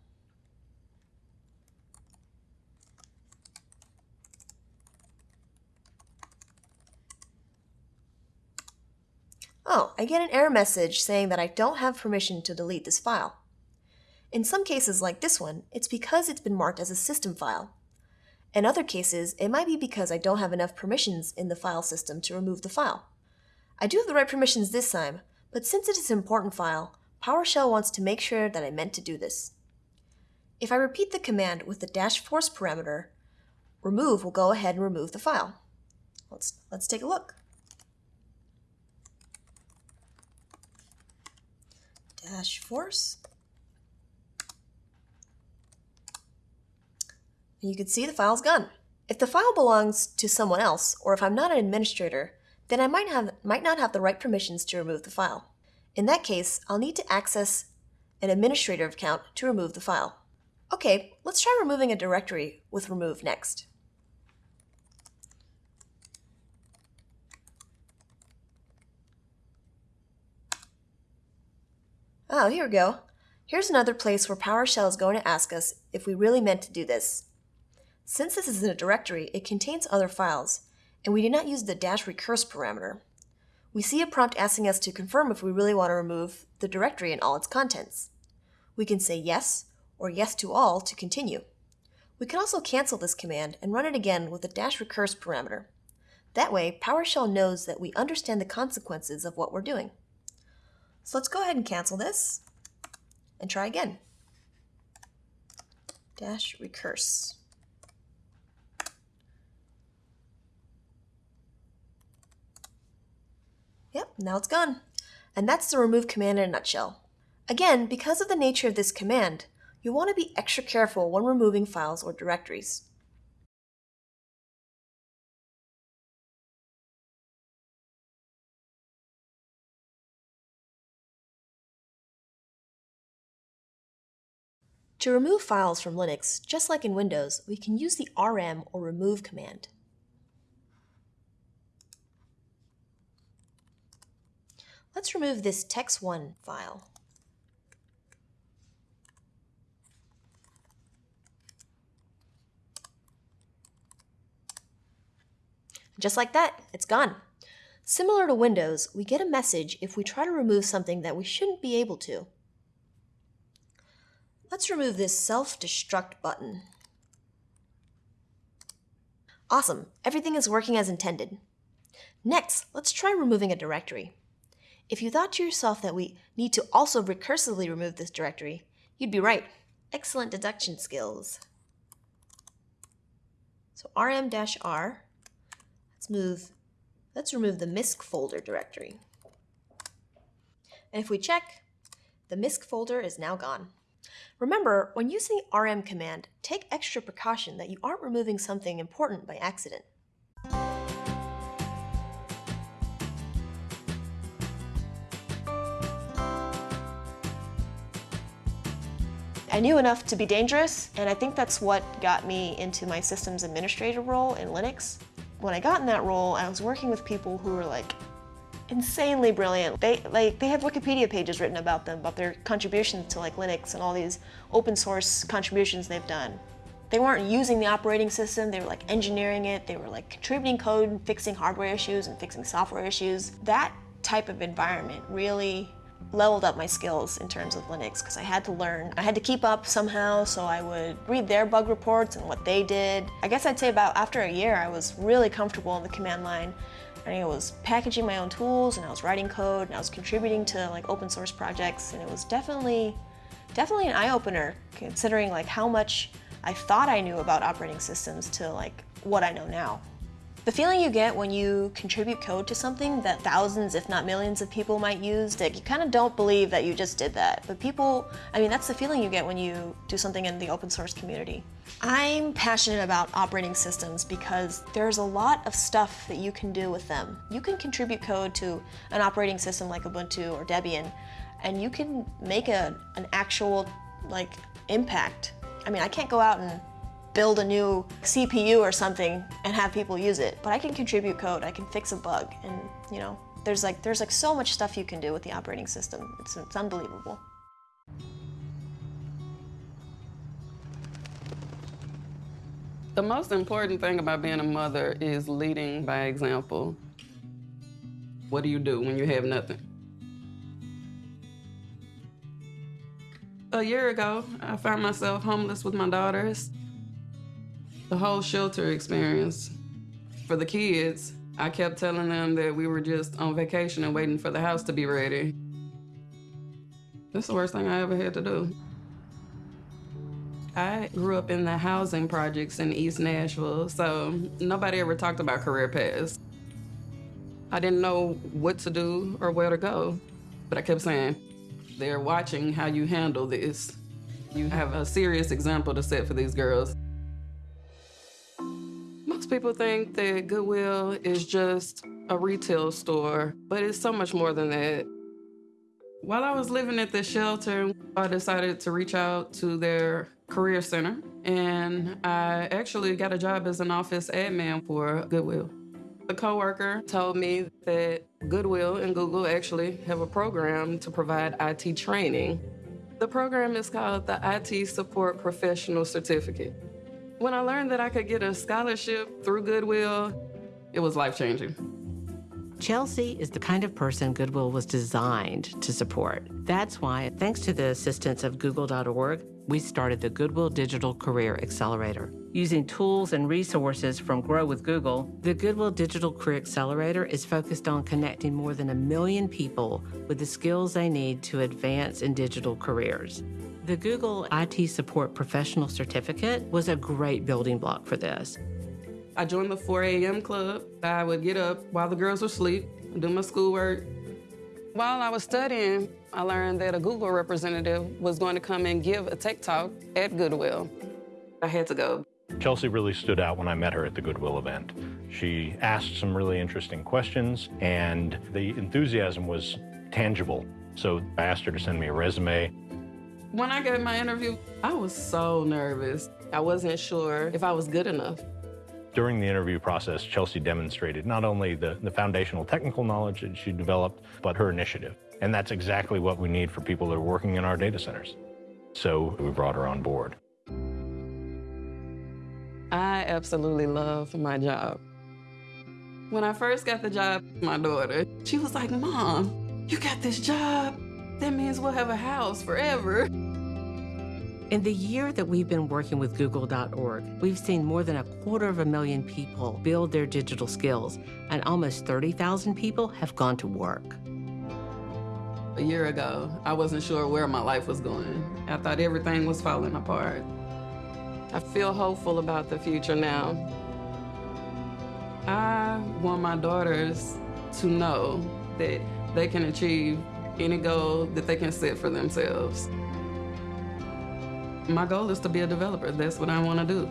Oh, I get an error message saying that I don't have permission to delete this file. In some cases, like this one, it's because it's been marked as a system file. In other cases, it might be because I don't have enough permissions in the file system to remove the file. I do have the right permissions this time, but since it is an important file, PowerShell wants to make sure that I meant to do this. If I repeat the command with the dash force parameter, remove will go ahead and remove the file. Let's, let's take a look. Force. And you can see the file's gone. If the file belongs to someone else, or if I'm not an administrator, then I might, have, might not have the right permissions to remove the file. In that case, I'll need to access an administrator account to remove the file. Okay, let's try removing a directory with remove next. Oh, here we go. Here's another place where PowerShell is going to ask us if we really meant to do this. Since this is in a directory, it contains other files, and we did not use the dash recurse parameter. We see a prompt asking us to confirm if we really want to remove the directory and all its contents. We can say yes or yes to all to continue. We can also cancel this command and run it again with the dash recurse parameter. That way, PowerShell knows that we understand the consequences of what we're doing. So let's go ahead and cancel this and try again. Dash recurse. Yep, now it's gone. And that's the remove command in a nutshell. Again, because of the nature of this command, you'll want to be extra careful when removing files or directories. To remove files from Linux, just like in Windows, we can use the rm or remove command. Let's remove this text1 file. Just like that, it's gone. Similar to Windows, we get a message if we try to remove something that we shouldn't be able to. Let's remove this self-destruct button. Awesome, everything is working as intended. Next, let's try removing a directory. If you thought to yourself that we need to also recursively remove this directory, you'd be right. Excellent deduction skills. So rm-r, let's move, let's remove the misc folder directory. And if we check, the misc folder is now gone. Remember, when using the rm command, take extra precaution that you aren't removing something important by accident. I knew enough to be dangerous, and I think that's what got me into my systems administrator role in Linux. When I got in that role, I was working with people who were like insanely brilliant. They like they have Wikipedia pages written about them, about their contributions to like Linux and all these open source contributions they've done. They weren't using the operating system, they were like engineering it, they were like contributing code, fixing hardware issues and fixing software issues. That type of environment really leveled up my skills in terms of Linux because I had to learn. I had to keep up somehow, so I would read their bug reports and what they did. I guess I'd say about after a year, I was really comfortable in the command line. I was packaging my own tools and I was writing code and I was contributing to like open source projects and it was definitely, definitely an eye-opener considering like how much I thought I knew about operating systems to like what I know now. The feeling you get when you contribute code to something that thousands, if not millions of people might use, that you kind of don't believe that you just did that. But people, I mean, that's the feeling you get when you do something in the open source community. I'm passionate about operating systems because there's a lot of stuff that you can do with them. You can contribute code to an operating system like Ubuntu or Debian, and you can make a, an actual like impact. I mean, I can't go out and build a new CPU or something and have people use it. But I can contribute code, I can fix a bug, and you know, there's like there's like so much stuff you can do with the operating system. It's, it's unbelievable. The most important thing about being a mother is leading by example. What do you do when you have nothing? A year ago, I found myself homeless with my daughters. The whole shelter experience. For the kids, I kept telling them that we were just on vacation and waiting for the house to be ready. That's the worst thing I ever had to do. I grew up in the housing projects in East Nashville, so nobody ever talked about career paths. I didn't know what to do or where to go, but I kept saying, they're watching how you handle this. You have a serious example to set for these girls. Most people think that Goodwill is just a retail store, but it's so much more than that. While I was living at the shelter, I decided to reach out to their career center, and I actually got a job as an office admin for Goodwill. A coworker told me that Goodwill and Google actually have a program to provide IT training. The program is called the IT Support Professional Certificate. When I learned that I could get a scholarship through Goodwill, it was life changing. Chelsea is the kind of person Goodwill was designed to support. That's why, thanks to the assistance of Google.org, we started the Goodwill Digital Career Accelerator. Using tools and resources from Grow with Google, the Goodwill Digital Career Accelerator is focused on connecting more than a million people with the skills they need to advance in digital careers. The Google IT Support Professional Certificate was a great building block for this. I joined the 4 a.m. club. I would get up while the girls were asleep, and do my schoolwork. While I was studying, I learned that a Google representative was going to come and give a tech talk at Goodwill. I had to go. Chelsea really stood out when I met her at the Goodwill event. She asked some really interesting questions, and the enthusiasm was tangible. So I asked her to send me a resume. When I gave my interview, I was so nervous. I wasn't sure if I was good enough. During the interview process, Chelsea demonstrated not only the, the foundational technical knowledge that she developed, but her initiative. And that's exactly what we need for people that are working in our data centers. So we brought her on board. I absolutely love my job. When I first got the job, my daughter, she was like, Mom, you got this job? That means we'll have a house forever. In the year that we've been working with Google.org, we've seen more than a quarter of a million people build their digital skills, and almost 30,000 people have gone to work. A year ago, I wasn't sure where my life was going. I thought everything was falling apart. I feel hopeful about the future now. I want my daughters to know that they can achieve any goal that they can set for themselves. My goal is to be a developer. That's what I want to do.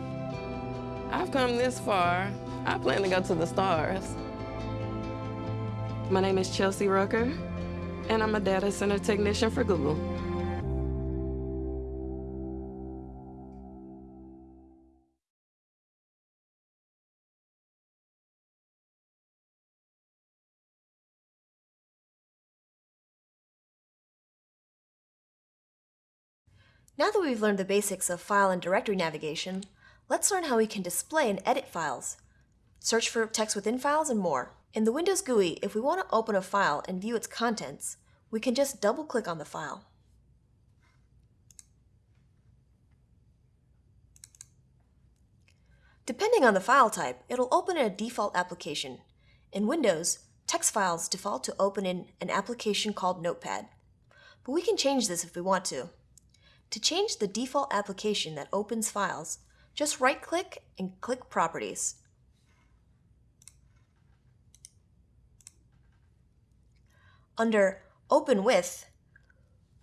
I've come this far. I plan to go to the stars. My name is Chelsea Rucker, and I'm a data center technician for Google. Now that we've learned the basics of file and directory navigation, let's learn how we can display and edit files, search for text within files, and more. In the Windows GUI, if we want to open a file and view its contents, we can just double-click on the file. Depending on the file type, it'll open in a default application. In Windows, text files default to open in an application called Notepad. But we can change this if we want to. To change the default application that opens files, just right-click and click Properties. Under Open With,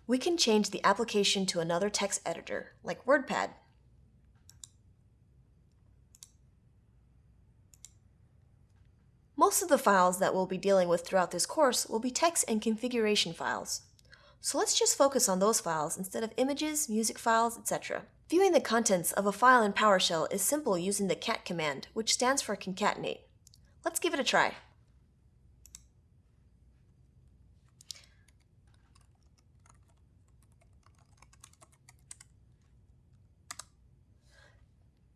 we can change the application to another text editor, like WordPad. Most of the files that we'll be dealing with throughout this course will be text and configuration files. So let's just focus on those files instead of images, music files, etc. Viewing the contents of a file in PowerShell is simple using the cat command, which stands for concatenate. Let's give it a try.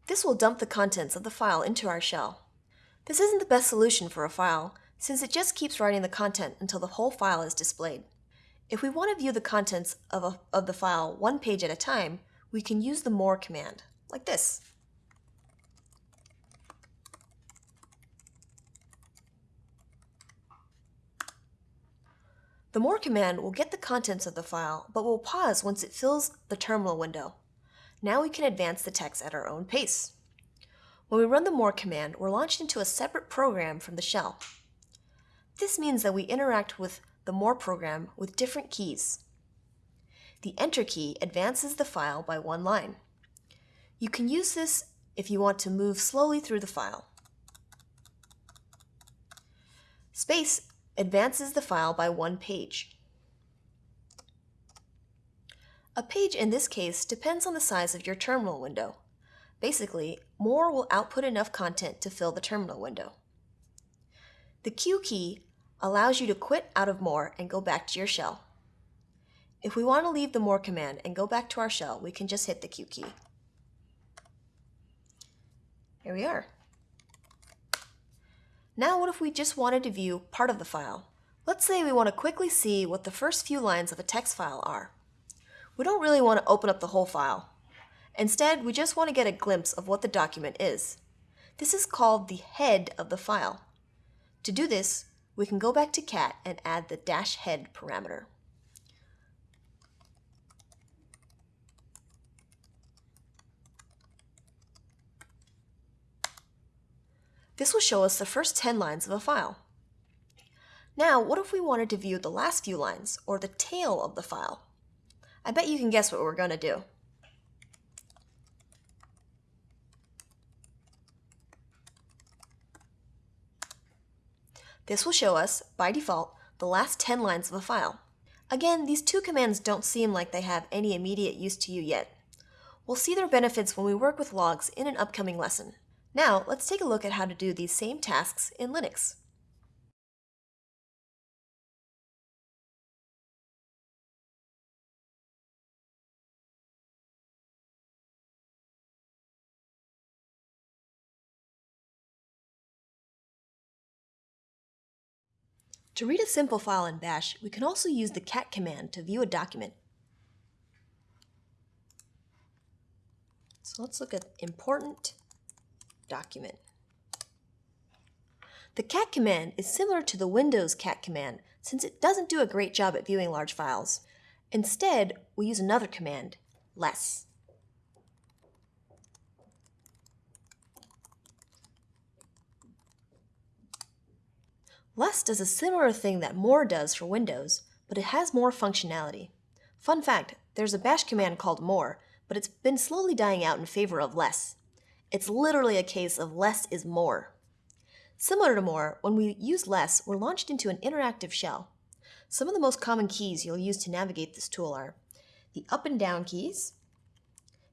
This will dump the contents of the file into our shell. This isn't the best solution for a file, since it just keeps writing the content until the whole file is displayed. If we want to view the contents of, a, of the file one page at a time, we can use the more command, like this. The more command will get the contents of the file, but will pause once it fills the terminal window. Now we can advance the text at our own pace. When we run the more command, we're launched into a separate program from the shell. This means that we interact with the more program with different keys. The enter key advances the file by one line. You can use this if you want to move slowly through the file. Space advances the file by one page. A page in this case depends on the size of your terminal window. Basically, more will output enough content to fill the terminal window. The Q key allows you to quit out of more and go back to your shell. If we want to leave the more command and go back to our shell, we can just hit the Q key. Here we are. Now what if we just wanted to view part of the file? Let's say we want to quickly see what the first few lines of a text file are. We don't really want to open up the whole file. Instead, we just want to get a glimpse of what the document is. This is called the head of the file. To do this, we can go back to cat and add the dash head parameter. This will show us the first 10 lines of a file. Now, what if we wanted to view the last few lines, or the tail of the file? I bet you can guess what we're going to do. This will show us, by default, the last 10 lines of a file. Again, these two commands don't seem like they have any immediate use to you yet. We'll see their benefits when we work with logs in an upcoming lesson. Now, let's take a look at how to do these same tasks in Linux. To read a simple file in Bash, we can also use the cat command to view a document. So let's look at important document. The cat command is similar to the Windows cat command since it doesn't do a great job at viewing large files. Instead, we use another command, less. Less does a similar thing that more does for Windows, but it has more functionality. Fun fact, there's a bash command called more, but it's been slowly dying out in favor of less. It's literally a case of less is more. Similar to more, when we use less, we're launched into an interactive shell. Some of the most common keys you'll use to navigate this tool are the up and down keys,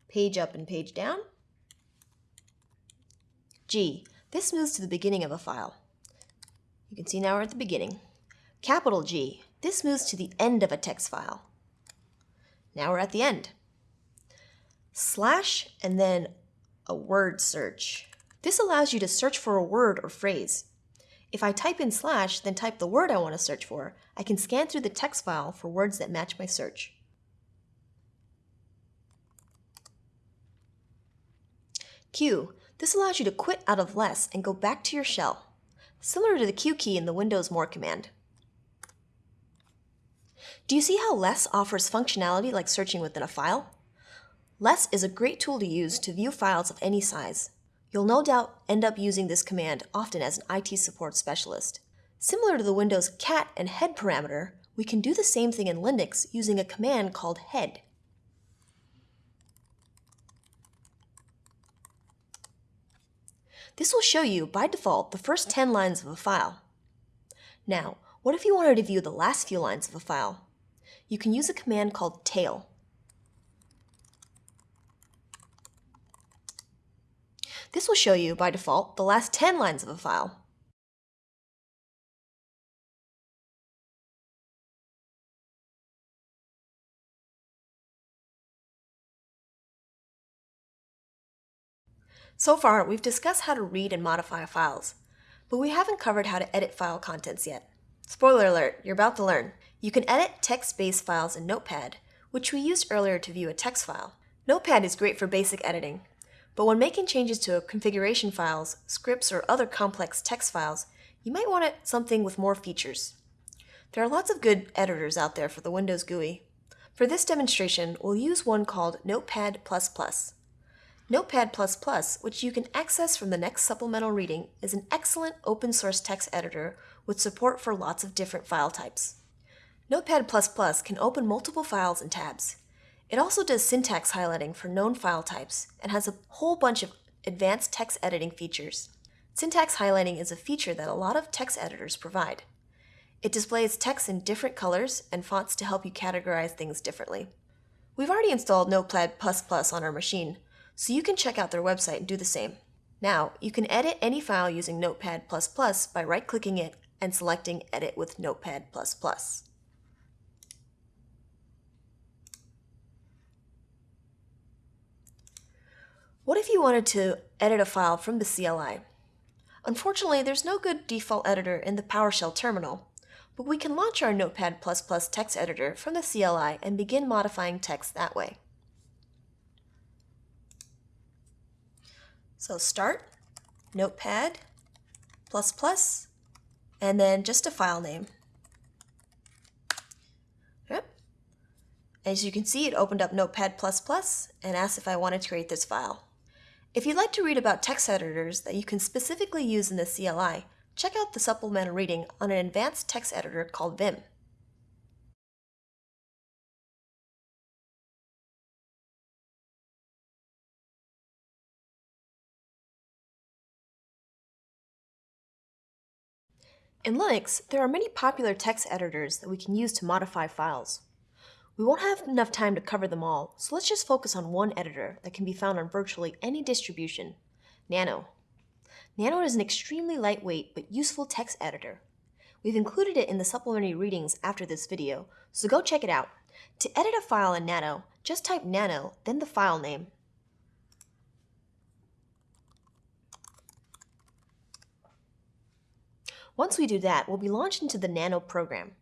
page up and page down, G. This moves to the beginning of a file. You can see now we're at the beginning. Capital G, this moves to the end of a text file. Now we're at the end. Slash and then a word search. This allows you to search for a word or phrase. If I type in slash, then type the word I want to search for, I can scan through the text file for words that match my search. Q. This allows you to quit out of less and go back to your shell similar to the Q key in the Windows More command. Do you see how less offers functionality like searching within a file? Less is a great tool to use to view files of any size. You'll no doubt end up using this command often as an IT support specialist. Similar to the Windows cat and head parameter, we can do the same thing in Linux using a command called head. This will show you, by default, the first 10 lines of a file. Now, what if you wanted to view the last few lines of a file? You can use a command called tail. This will show you, by default, the last 10 lines of a file. So far, we've discussed how to read and modify files, but we haven't covered how to edit file contents yet. Spoiler alert, you're about to learn. You can edit text-based files in Notepad, which we used earlier to view a text file. Notepad is great for basic editing, but when making changes to configuration files, scripts, or other complex text files, you might want something with more features. There are lots of good editors out there for the Windows GUI. For this demonstration, we'll use one called Notepad++. Notepad++, which you can access from the next supplemental reading, is an excellent open source text editor with support for lots of different file types. Notepad++ can open multiple files and tabs. It also does syntax highlighting for known file types and has a whole bunch of advanced text editing features. Syntax highlighting is a feature that a lot of text editors provide. It displays text in different colors and fonts to help you categorize things differently. We've already installed Notepad++ on our machine, so you can check out their website and do the same. Now, you can edit any file using Notepad++ by right-clicking it and selecting Edit with Notepad++. What if you wanted to edit a file from the CLI? Unfortunately, there's no good default editor in the PowerShell terminal, but we can launch our Notepad++ text editor from the CLI and begin modifying text that way. So start, Notepad, plus plus, and then just a file name. Yep. As you can see, it opened up Notepad++ and asked if I wanted to create this file. If you'd like to read about text editors that you can specifically use in the CLI, check out the supplemental reading on an advanced text editor called Vim. In Linux, there are many popular text editors that we can use to modify files. We won't have enough time to cover them all, so let's just focus on one editor that can be found on virtually any distribution, Nano. Nano is an extremely lightweight but useful text editor. We've included it in the supplementary readings after this video, so go check it out. To edit a file in Nano, just type nano, then the file name. Once we do that, we'll be launched into the Nano program.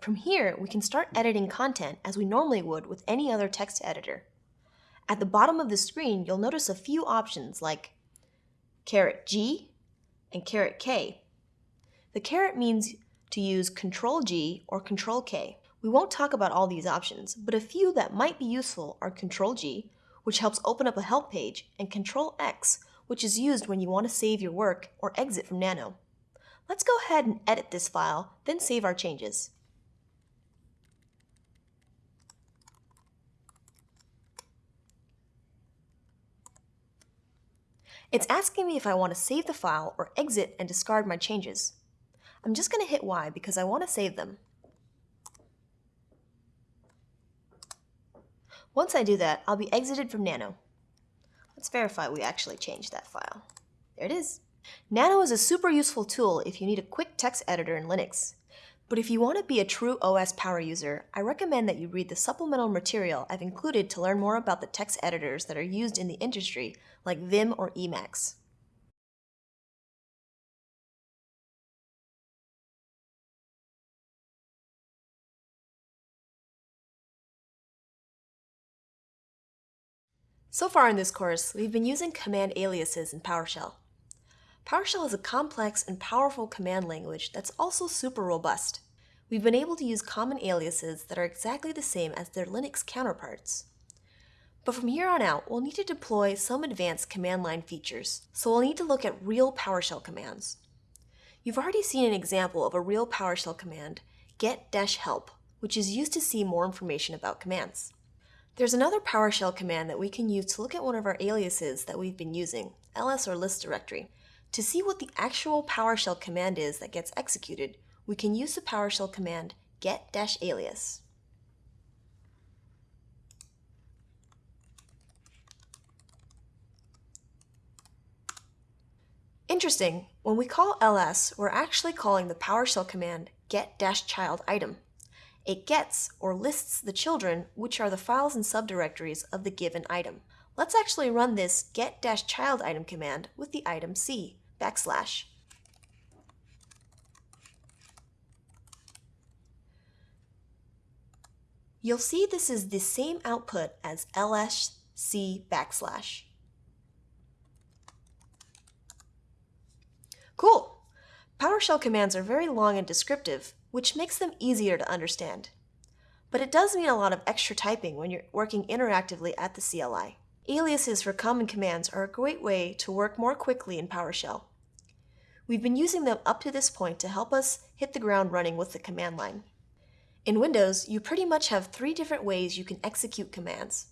From here, we can start editing content as we normally would with any other text editor. At the bottom of the screen, you'll notice a few options like caret G and caret K. The caret means to use Control G or Control K. We won't talk about all these options, but a few that might be useful are Control G, which helps open up a help page, and Control X, which is used when you want to save your work or exit from Nano. Let's go ahead and edit this file, then save our changes. It's asking me if I want to save the file or exit and discard my changes. I'm just going to hit Y because I want to save them. Once I do that, I'll be exited from Nano. Let's verify we actually changed that file. There it is. Nano is a super useful tool if you need a quick text editor in Linux. But if you want to be a true OS power user, I recommend that you read the supplemental material I've included to learn more about the text editors that are used in the industry, like Vim or Emacs. So far in this course, we've been using command aliases in PowerShell. PowerShell is a complex and powerful command language that's also super robust. We've been able to use common aliases that are exactly the same as their Linux counterparts. But from here on out, we'll need to deploy some advanced command line features, so we'll need to look at real PowerShell commands. You've already seen an example of a real PowerShell command, get-help, which is used to see more information about commands. There's another PowerShell command that we can use to look at one of our aliases that we've been using, ls or list directory. To see what the actual PowerShell command is that gets executed, we can use the PowerShell command get-alias. Interesting, when we call ls, we're actually calling the PowerShell command get-child item. It gets or lists the children, which are the files and subdirectories of the given item. Let's actually run this get-child item command with the item c, backslash. You'll see this is the same output as lsc backslash. Cool! PowerShell commands are very long and descriptive, which makes them easier to understand. But it does mean a lot of extra typing when you're working interactively at the CLI. Aliases for common commands are a great way to work more quickly in PowerShell. We've been using them up to this point to help us hit the ground running with the command line. In Windows, you pretty much have three different ways you can execute commands.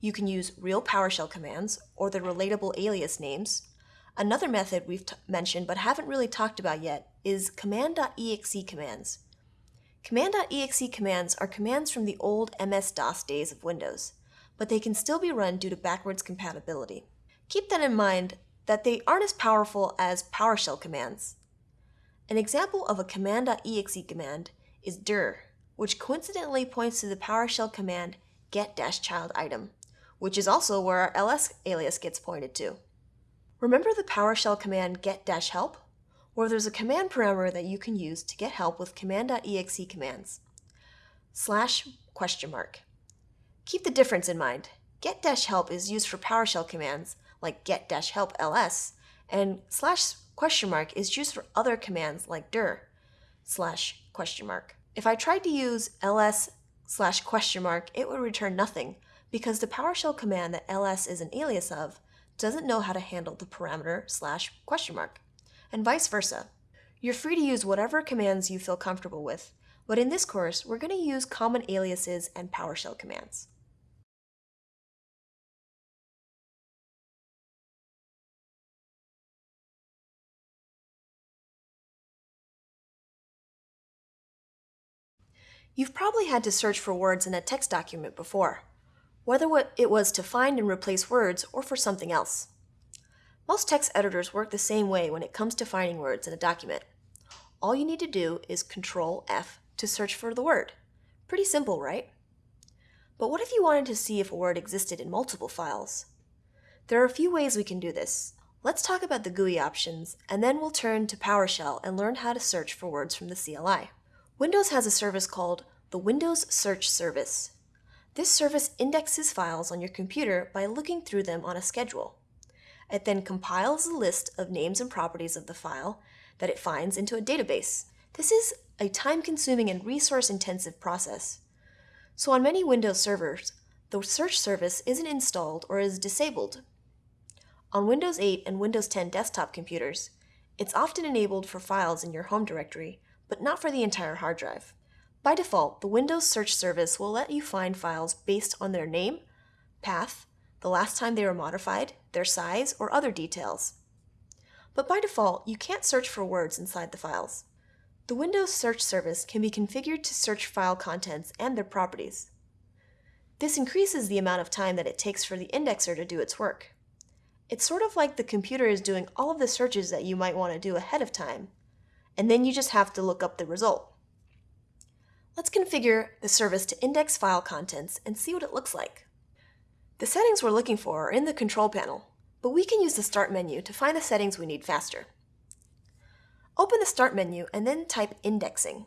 You can use real PowerShell commands, or the relatable alias names. Another method we've mentioned but haven't really talked about yet is command.exe commands. Command.exe commands are commands from the old MS-DOS days of Windows, but they can still be run due to backwards compatibility. Keep that in mind that they aren't as powerful as PowerShell commands. An example of a command.exe command is dir, which coincidentally points to the PowerShell command get-child item, which is also where our ls alias gets pointed to. Remember the PowerShell command get-help? Where there's a command parameter that you can use to get help with command.exe commands. Slash question mark. Keep the difference in mind. Get-help is used for PowerShell commands like get-help ls, and slash question mark is used for other commands like dir slash question mark. If I tried to use ls slash question mark, it would return nothing because the PowerShell command that ls is an alias of doesn't know how to handle the parameter slash question mark, and vice versa. You're free to use whatever commands you feel comfortable with, but in this course, we're going to use common aliases and PowerShell commands. You've probably had to search for words in a text document before, whether it was to find and replace words or for something else. Most text editors work the same way when it comes to finding words in a document. All you need to do is Control F to search for the word. Pretty simple, right? But what if you wanted to see if a word existed in multiple files? There are a few ways we can do this. Let's talk about the GUI options, and then we'll turn to PowerShell and learn how to search for words from the CLI. Windows has a service called the Windows Search Service. This service indexes files on your computer by looking through them on a schedule. It then compiles a list of names and properties of the file that it finds into a database. This is a time-consuming and resource-intensive process. So on many Windows servers, the search service isn't installed or is disabled. On Windows 8 and Windows 10 desktop computers, it's often enabled for files in your home directory but not for the entire hard drive. By default, the Windows Search Service will let you find files based on their name, path, the last time they were modified, their size, or other details. But by default, you can't search for words inside the files. The Windows Search Service can be configured to search file contents and their properties. This increases the amount of time that it takes for the indexer to do its work. It's sort of like the computer is doing all of the searches that you might want to do ahead of time, and then you just have to look up the result. Let's configure the service to index file contents and see what it looks like. The settings we're looking for are in the control panel, but we can use the Start menu to find the settings we need faster. Open the Start menu and then type Indexing.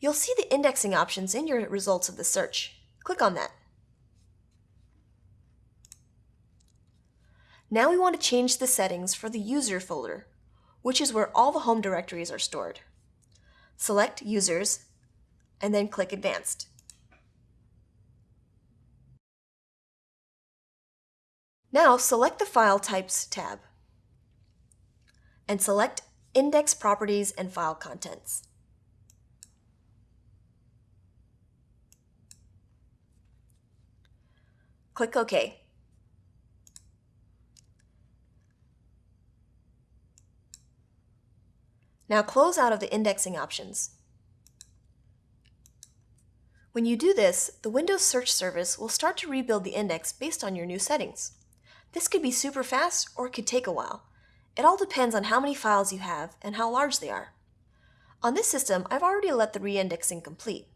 You'll see the indexing options in your results of the search. Click on that. Now we want to change the settings for the user folder, which is where all the home directories are stored. Select Users, and then click Advanced. Now select the File Types tab, and select Index Properties and File Contents. Click OK. Now close out of the indexing options. When you do this, the Windows Search Service will start to rebuild the index based on your new settings. This could be super fast or it could take a while. It all depends on how many files you have and how large they are. On this system, I've already let the reindexing complete.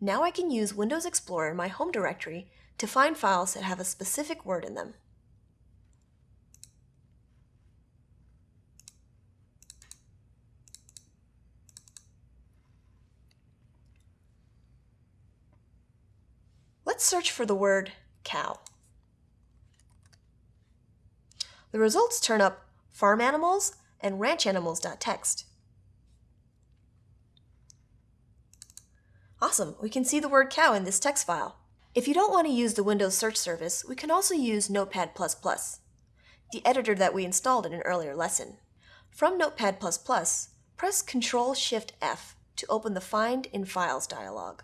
Now I can use Windows Explorer in my home directory to find files that have a specific word in them. Let's search for the word cow. The results turn up farm animals and ranch animals.txt. Awesome, we can see the word cow in this text file. If you don't want to use the Windows search service, we can also use Notepad++, the editor that we installed in an earlier lesson. From Notepad++, press Ctrl-Shift-F to open the Find in Files dialog.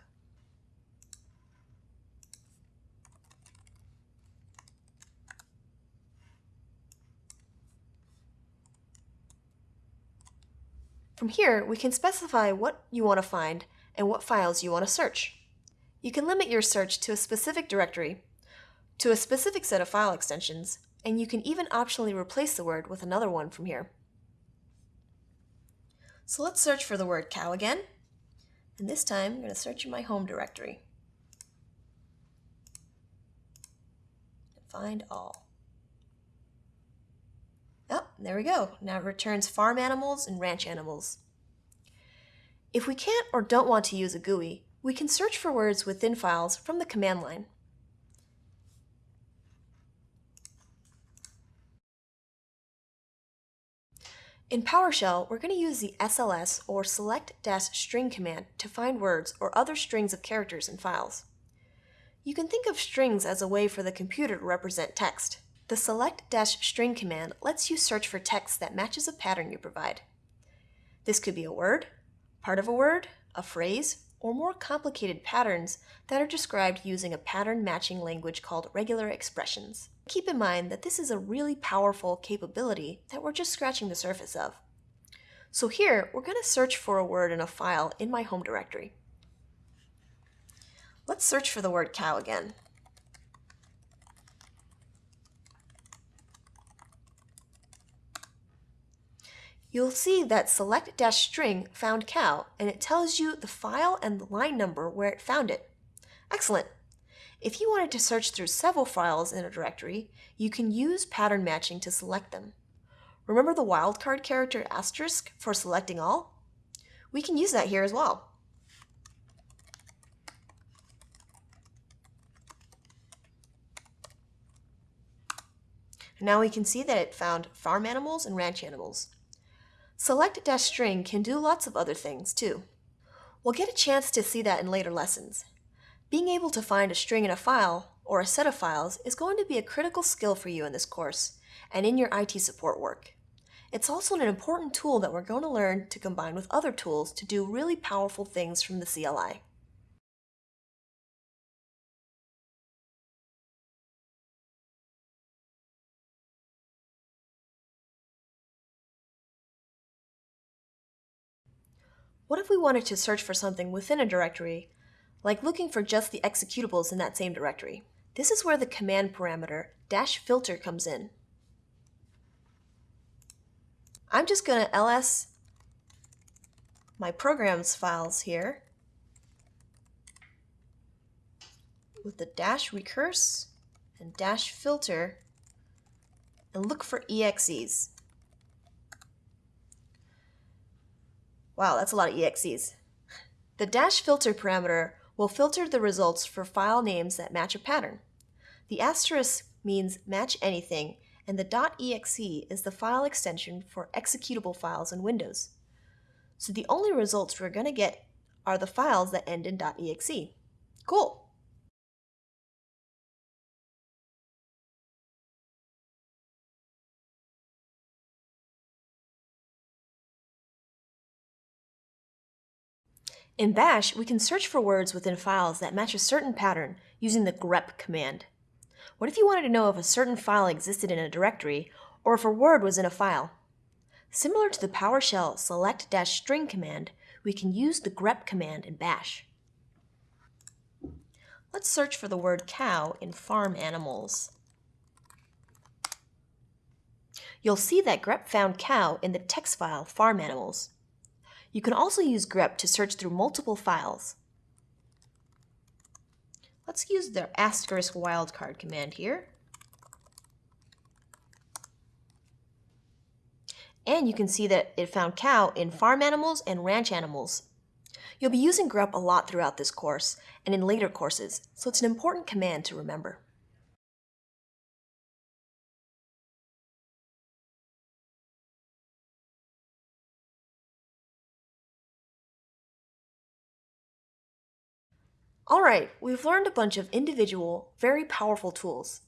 From here, we can specify what you want to find and what files you want to search. You can limit your search to a specific directory, to a specific set of file extensions, and you can even optionally replace the word with another one from here. So let's search for the word cow again, and this time I'm going to search in my home directory. Find all. There we go. Now it returns farm animals and ranch animals. If we can't or don't want to use a GUI, we can search for words within files from the command line. In PowerShell, we're going to use the SLS or select-string command to find words or other strings of characters in files. You can think of strings as a way for the computer to represent text. The select-string command lets you search for text that matches a pattern you provide. This could be a word, part of a word, a phrase, or more complicated patterns that are described using a pattern matching language called regular expressions. Keep in mind that this is a really powerful capability that we're just scratching the surface of. So here, we're going to search for a word in a file in my home directory. Let's search for the word cow again. You'll see that select-string found cow and it tells you the file and the line number where it found it. Excellent. If you wanted to search through several files in a directory, you can use pattern matching to select them. Remember the wildcard character asterisk for selecting all? We can use that here as well. now we can see that it found farm animals and ranch animals. Select-string can do lots of other things too. We'll get a chance to see that in later lessons. Being able to find a string in a file, or a set of files, is going to be a critical skill for you in this course, and in your IT support work. It's also an important tool that we're going to learn to combine with other tools to do really powerful things from the CLI. What if we wanted to search for something within a directory, like looking for just the executables in that same directory? This is where the command parameter dash filter comes in. I'm just going to ls my programs files here with the dash recurse and dash filter and look for exes. Wow, that's a lot of EXEs. The dash filter parameter will filter the results for file names that match a pattern. The asterisk means match anything, and the .exe is the file extension for executable files in Windows. So the only results we're going to get are the files that end in .exe. Cool! In Bash, we can search for words within files that match a certain pattern using the grep command. What if you wanted to know if a certain file existed in a directory or if a word was in a file? Similar to the PowerShell select-string command, we can use the grep command in Bash. Let's search for the word cow in farm animals. You'll see that grep found cow in the text file farm animals. You can also use grep to search through multiple files. Let's use the asterisk wildcard command here. And you can see that it found cow in farm animals and ranch animals. You'll be using grep a lot throughout this course and in later courses, so it's an important command to remember. Alright, we've learned a bunch of individual, very powerful tools.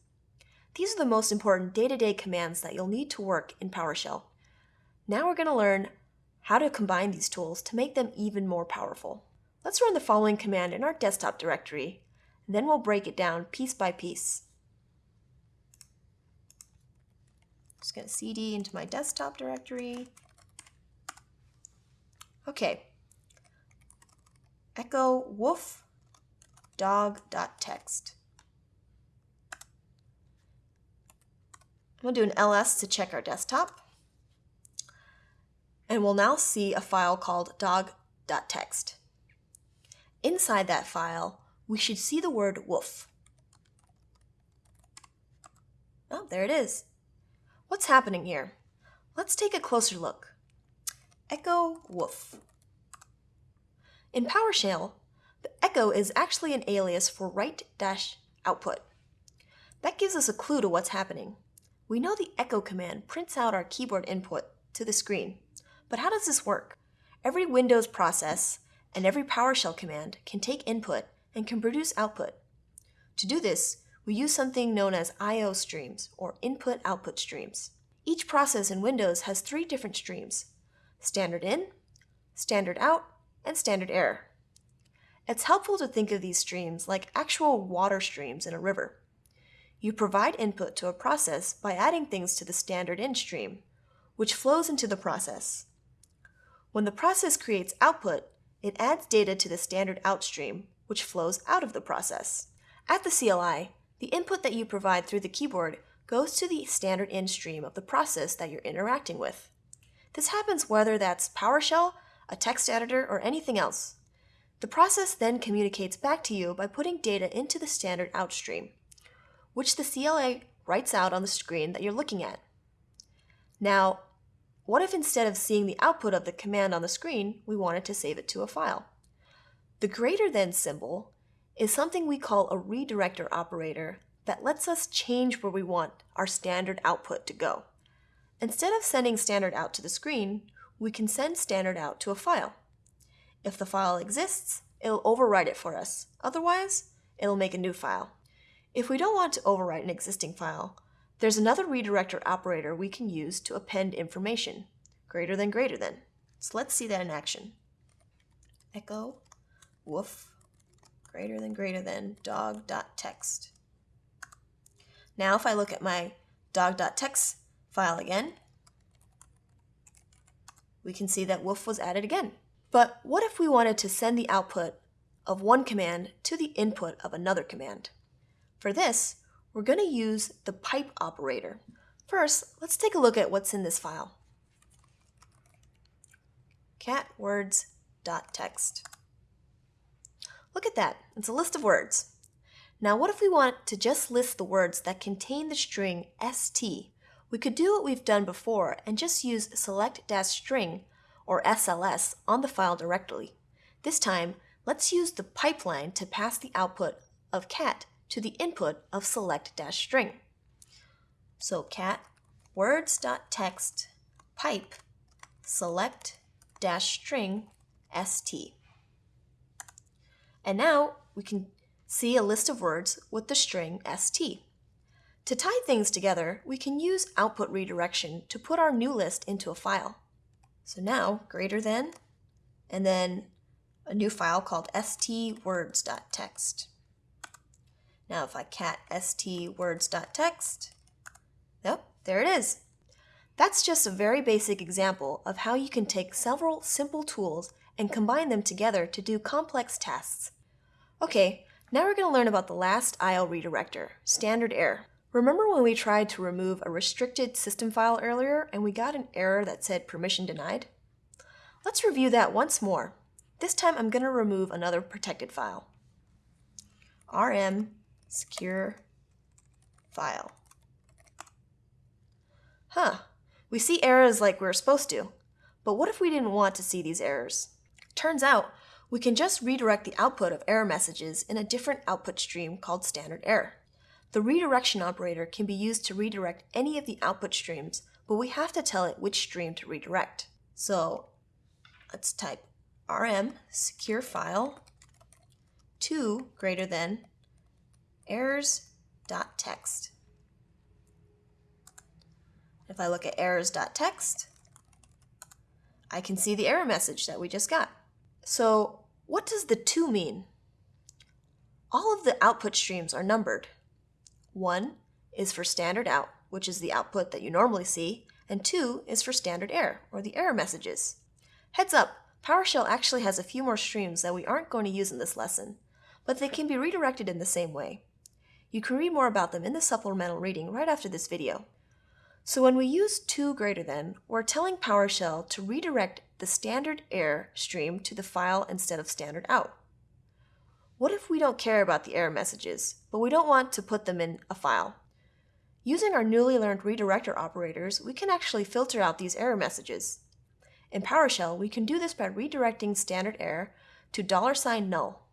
These are the most important day-to-day -day commands that you'll need to work in PowerShell. Now we're going to learn how to combine these tools to make them even more powerful. Let's run the following command in our desktop directory, and then we'll break it down piece by piece. Just going to cd into my desktop directory. Okay. Echo woof dog.txt. I'm going do an ls to check our desktop. And we'll now see a file called dog.txt. Inside that file, we should see the word woof. Oh, there it is. What's happening here? Let's take a closer look. Echo woof. In PowerShell, the echo is actually an alias for write-output. That gives us a clue to what's happening. We know the echo command prints out our keyboard input to the screen. But how does this work? Every Windows process and every PowerShell command can take input and can produce output. To do this, we use something known as I.O. streams, or input-output streams. Each process in Windows has three different streams, standard in, standard out, and standard error. It's helpful to think of these streams like actual water streams in a river. You provide input to a process by adding things to the standard in stream, which flows into the process. When the process creates output, it adds data to the standard out stream, which flows out of the process. At the CLI, the input that you provide through the keyboard goes to the standard in stream of the process that you're interacting with. This happens whether that's PowerShell, a text editor, or anything else. The process then communicates back to you by putting data into the standard out stream, which the CLI writes out on the screen that you're looking at. Now, what if instead of seeing the output of the command on the screen, we wanted to save it to a file? The greater than symbol is something we call a redirector operator that lets us change where we want our standard output to go. Instead of sending standard out to the screen, we can send standard out to a file. If the file exists, it'll overwrite it for us. Otherwise, it'll make a new file. If we don't want to overwrite an existing file, there's another redirector operator we can use to append information, greater than greater than. So let's see that in action. Echo woof greater than greater than dog.txt. Now if I look at my dog.txt file again, we can see that woof was added again. But what if we wanted to send the output of one command to the input of another command? For this, we're going to use the pipe operator. First, let's take a look at what's in this file. catwords.txt. Look at that, it's a list of words. Now what if we want to just list the words that contain the string st? We could do what we've done before and just use select-string or SLS on the file directly. This time, let's use the pipeline to pass the output of cat to the input of select-string. So cat words.txt pipe select-string st. And now we can see a list of words with the string st. To tie things together, we can use output redirection to put our new list into a file. So now greater than, and then a new file called stwords.txt. Now if I cat stwords.txt, yep, there it is. That's just a very basic example of how you can take several simple tools and combine them together to do complex tasks. Okay, now we're going to learn about the last IO redirector, standard error. Remember when we tried to remove a restricted system file earlier and we got an error that said permission denied? Let's review that once more. This time I'm going to remove another protected file. rm secure file. Huh, we see errors like we're supposed to, but what if we didn't want to see these errors? Turns out, we can just redirect the output of error messages in a different output stream called standard error. The redirection operator can be used to redirect any of the output streams, but we have to tell it which stream to redirect. So let's type rm secure file 2 greater than errors.txt. If I look at errors.txt, I can see the error message that we just got. So what does the 2 mean? All of the output streams are numbered. 1 is for standard out, which is the output that you normally see, and 2 is for standard error, or the error messages. Heads up, PowerShell actually has a few more streams that we aren't going to use in this lesson, but they can be redirected in the same way. You can read more about them in the supplemental reading right after this video. So when we use 2 greater than, we're telling PowerShell to redirect the standard error stream to the file instead of standard out. What if we don't care about the error messages, but we don't want to put them in a file? Using our newly learned redirector operators, we can actually filter out these error messages. In PowerShell, we can do this by redirecting standard error to null.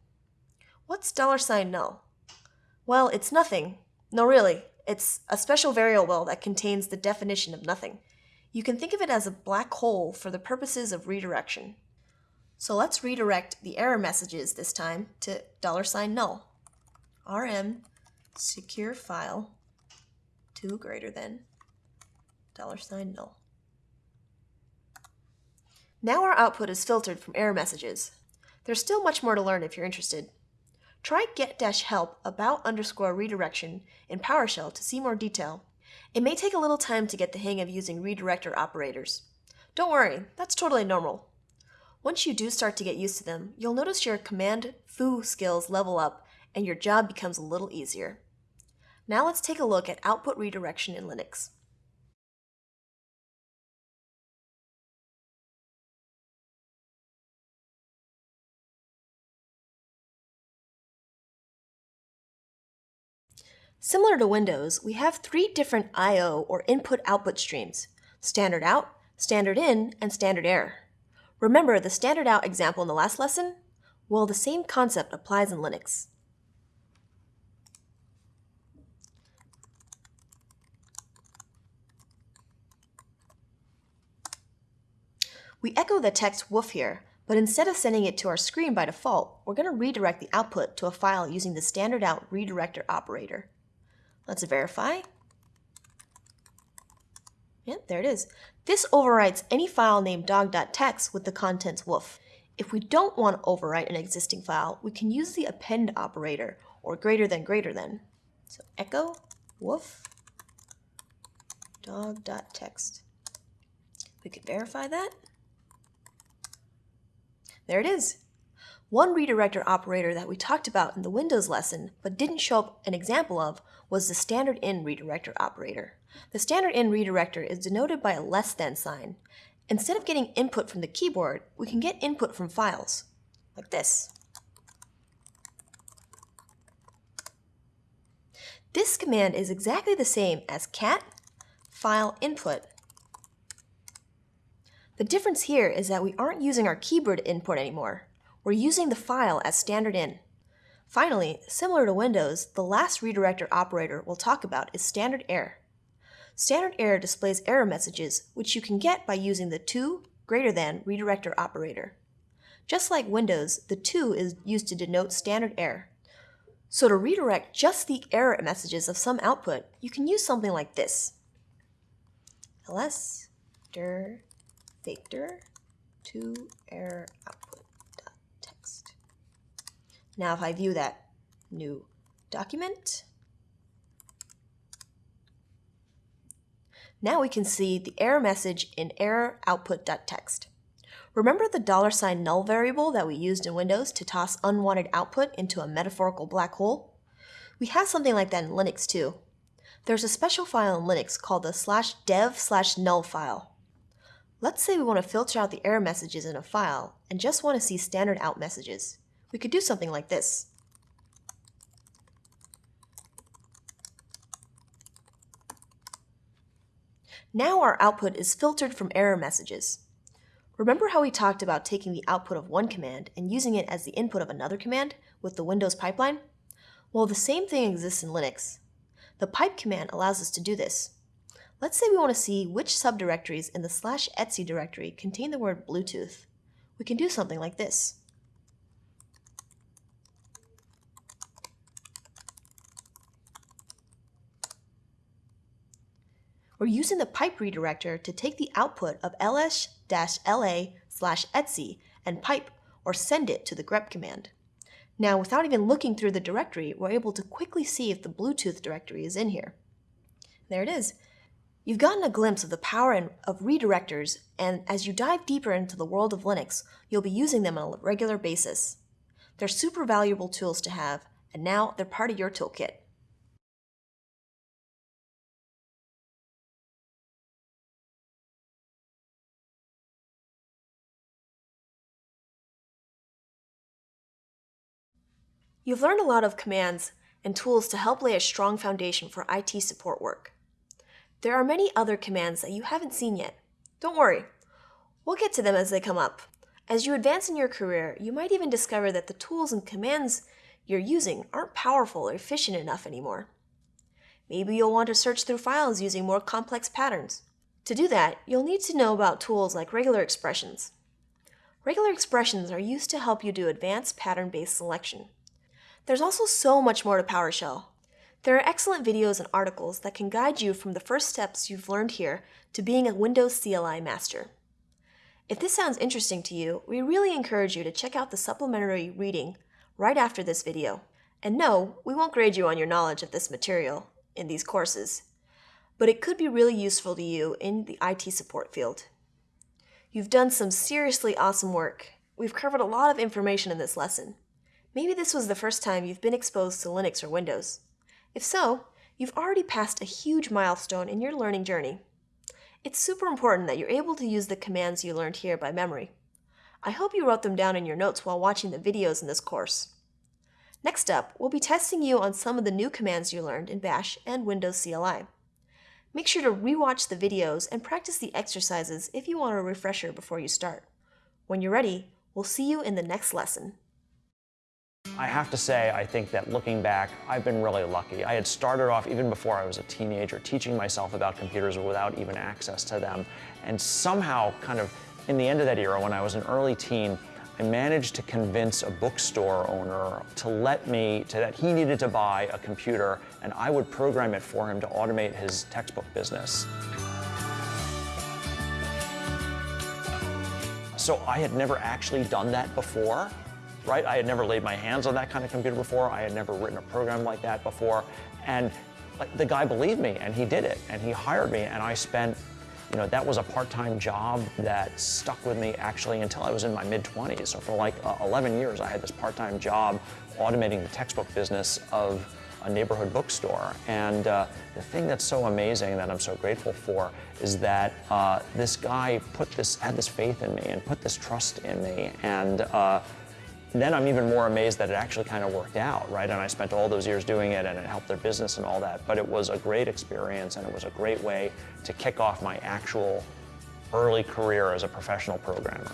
What's $sign null? Well, it's nothing. No, really, it's a special variable that contains the definition of nothing. You can think of it as a black hole for the purposes of redirection. So let's redirect the error messages this time to $sign null. rm secure file 2 greater than $sign null. Now our output is filtered from error messages. There's still much more to learn if you're interested. Try get-help about underscore redirection in PowerShell to see more detail. It may take a little time to get the hang of using redirector operators. Don't worry, that's totally normal. Once you do start to get used to them, you'll notice your command fu skills level up and your job becomes a little easier. Now let's take a look at output redirection in Linux. Similar to Windows, we have three different I.O. or input-output streams, standard out, standard in, and standard error. Remember the standard out example in the last lesson? Well, the same concept applies in Linux. We echo the text woof here, but instead of sending it to our screen by default, we're going to redirect the output to a file using the standard out redirector operator. Let's verify. Yep, there it is. This overwrites any file named dog.txt with the contents woof. If we don't want to overwrite an existing file, we can use the append operator, or greater than greater than. So echo woof dog.txt. We could verify that. There it is. One redirector operator that we talked about in the Windows lesson but didn't show up an example of was the standard in redirector operator. The standard in redirector is denoted by a less than sign. Instead of getting input from the keyboard, we can get input from files, like this. This command is exactly the same as cat file input. The difference here is that we aren't using our keyboard input anymore. We're using the file as standard in. Finally, similar to Windows, the last redirector operator we'll talk about is standard error. Standard error displays error messages, which you can get by using the 2 greater than redirector operator. Just like Windows, the 2 is used to denote standard error. So to redirect just the error messages of some output, you can use something like this. ls dir factor 2 error output. Now if I view that new document, now we can see the error message in error output.txt. Remember the dollar sign null variable that we used in Windows to toss unwanted output into a metaphorical black hole? We have something like that in Linux too. There's a special file in Linux called the slash dev slash null file. Let's say we want to filter out the error messages in a file and just want to see standard out messages we could do something like this. Now our output is filtered from error messages. Remember how we talked about taking the output of one command and using it as the input of another command with the Windows pipeline? Well, the same thing exists in Linux. The pipe command allows us to do this. Let's say we want to see which subdirectories in the slash etc directory contain the word Bluetooth. We can do something like this. We're using the pipe redirector to take the output of ls-la slash etc and pipe or send it to the grep command. Now, without even looking through the directory, we're able to quickly see if the Bluetooth directory is in here. There it is. You've gotten a glimpse of the power of redirectors, and as you dive deeper into the world of Linux, you'll be using them on a regular basis. They're super valuable tools to have, and now they're part of your toolkit. You've learned a lot of commands and tools to help lay a strong foundation for IT support work. There are many other commands that you haven't seen yet. Don't worry, we'll get to them as they come up. As you advance in your career, you might even discover that the tools and commands you're using aren't powerful or efficient enough anymore. Maybe you'll want to search through files using more complex patterns. To do that, you'll need to know about tools like regular expressions. Regular expressions are used to help you do advanced pattern-based selection. There's also so much more to PowerShell. There are excellent videos and articles that can guide you from the first steps you've learned here to being a Windows CLI master. If this sounds interesting to you, we really encourage you to check out the supplementary reading right after this video. And no, we won't grade you on your knowledge of this material in these courses, but it could be really useful to you in the IT support field. You've done some seriously awesome work. We've covered a lot of information in this lesson. Maybe this was the first time you've been exposed to Linux or Windows. If so, you've already passed a huge milestone in your learning journey. It's super important that you're able to use the commands you learned here by memory. I hope you wrote them down in your notes while watching the videos in this course. Next up, we'll be testing you on some of the new commands you learned in Bash and Windows CLI. Make sure to rewatch the videos and practice the exercises if you want a refresher before you start. When you're ready, we'll see you in the next lesson. I have to say, I think that looking back, I've been really lucky. I had started off, even before I was a teenager, teaching myself about computers without even access to them. And somehow, kind of in the end of that era, when I was an early teen, I managed to convince a bookstore owner to let me, to, that he needed to buy a computer and I would program it for him to automate his textbook business. So I had never actually done that before right? I had never laid my hands on that kind of computer before. I had never written a program like that before. And like, the guy believed me and he did it and he hired me and I spent, you know, that was a part-time job that stuck with me actually until I was in my mid-20s. So for like uh, 11 years, I had this part-time job automating the textbook business of a neighborhood bookstore. And uh, the thing that's so amazing that I'm so grateful for is that uh, this guy put this, had this faith in me and put this trust in me. And uh, then I'm even more amazed that it actually kind of worked out, right? And I spent all those years doing it and it helped their business and all that. But it was a great experience and it was a great way to kick off my actual early career as a professional programmer.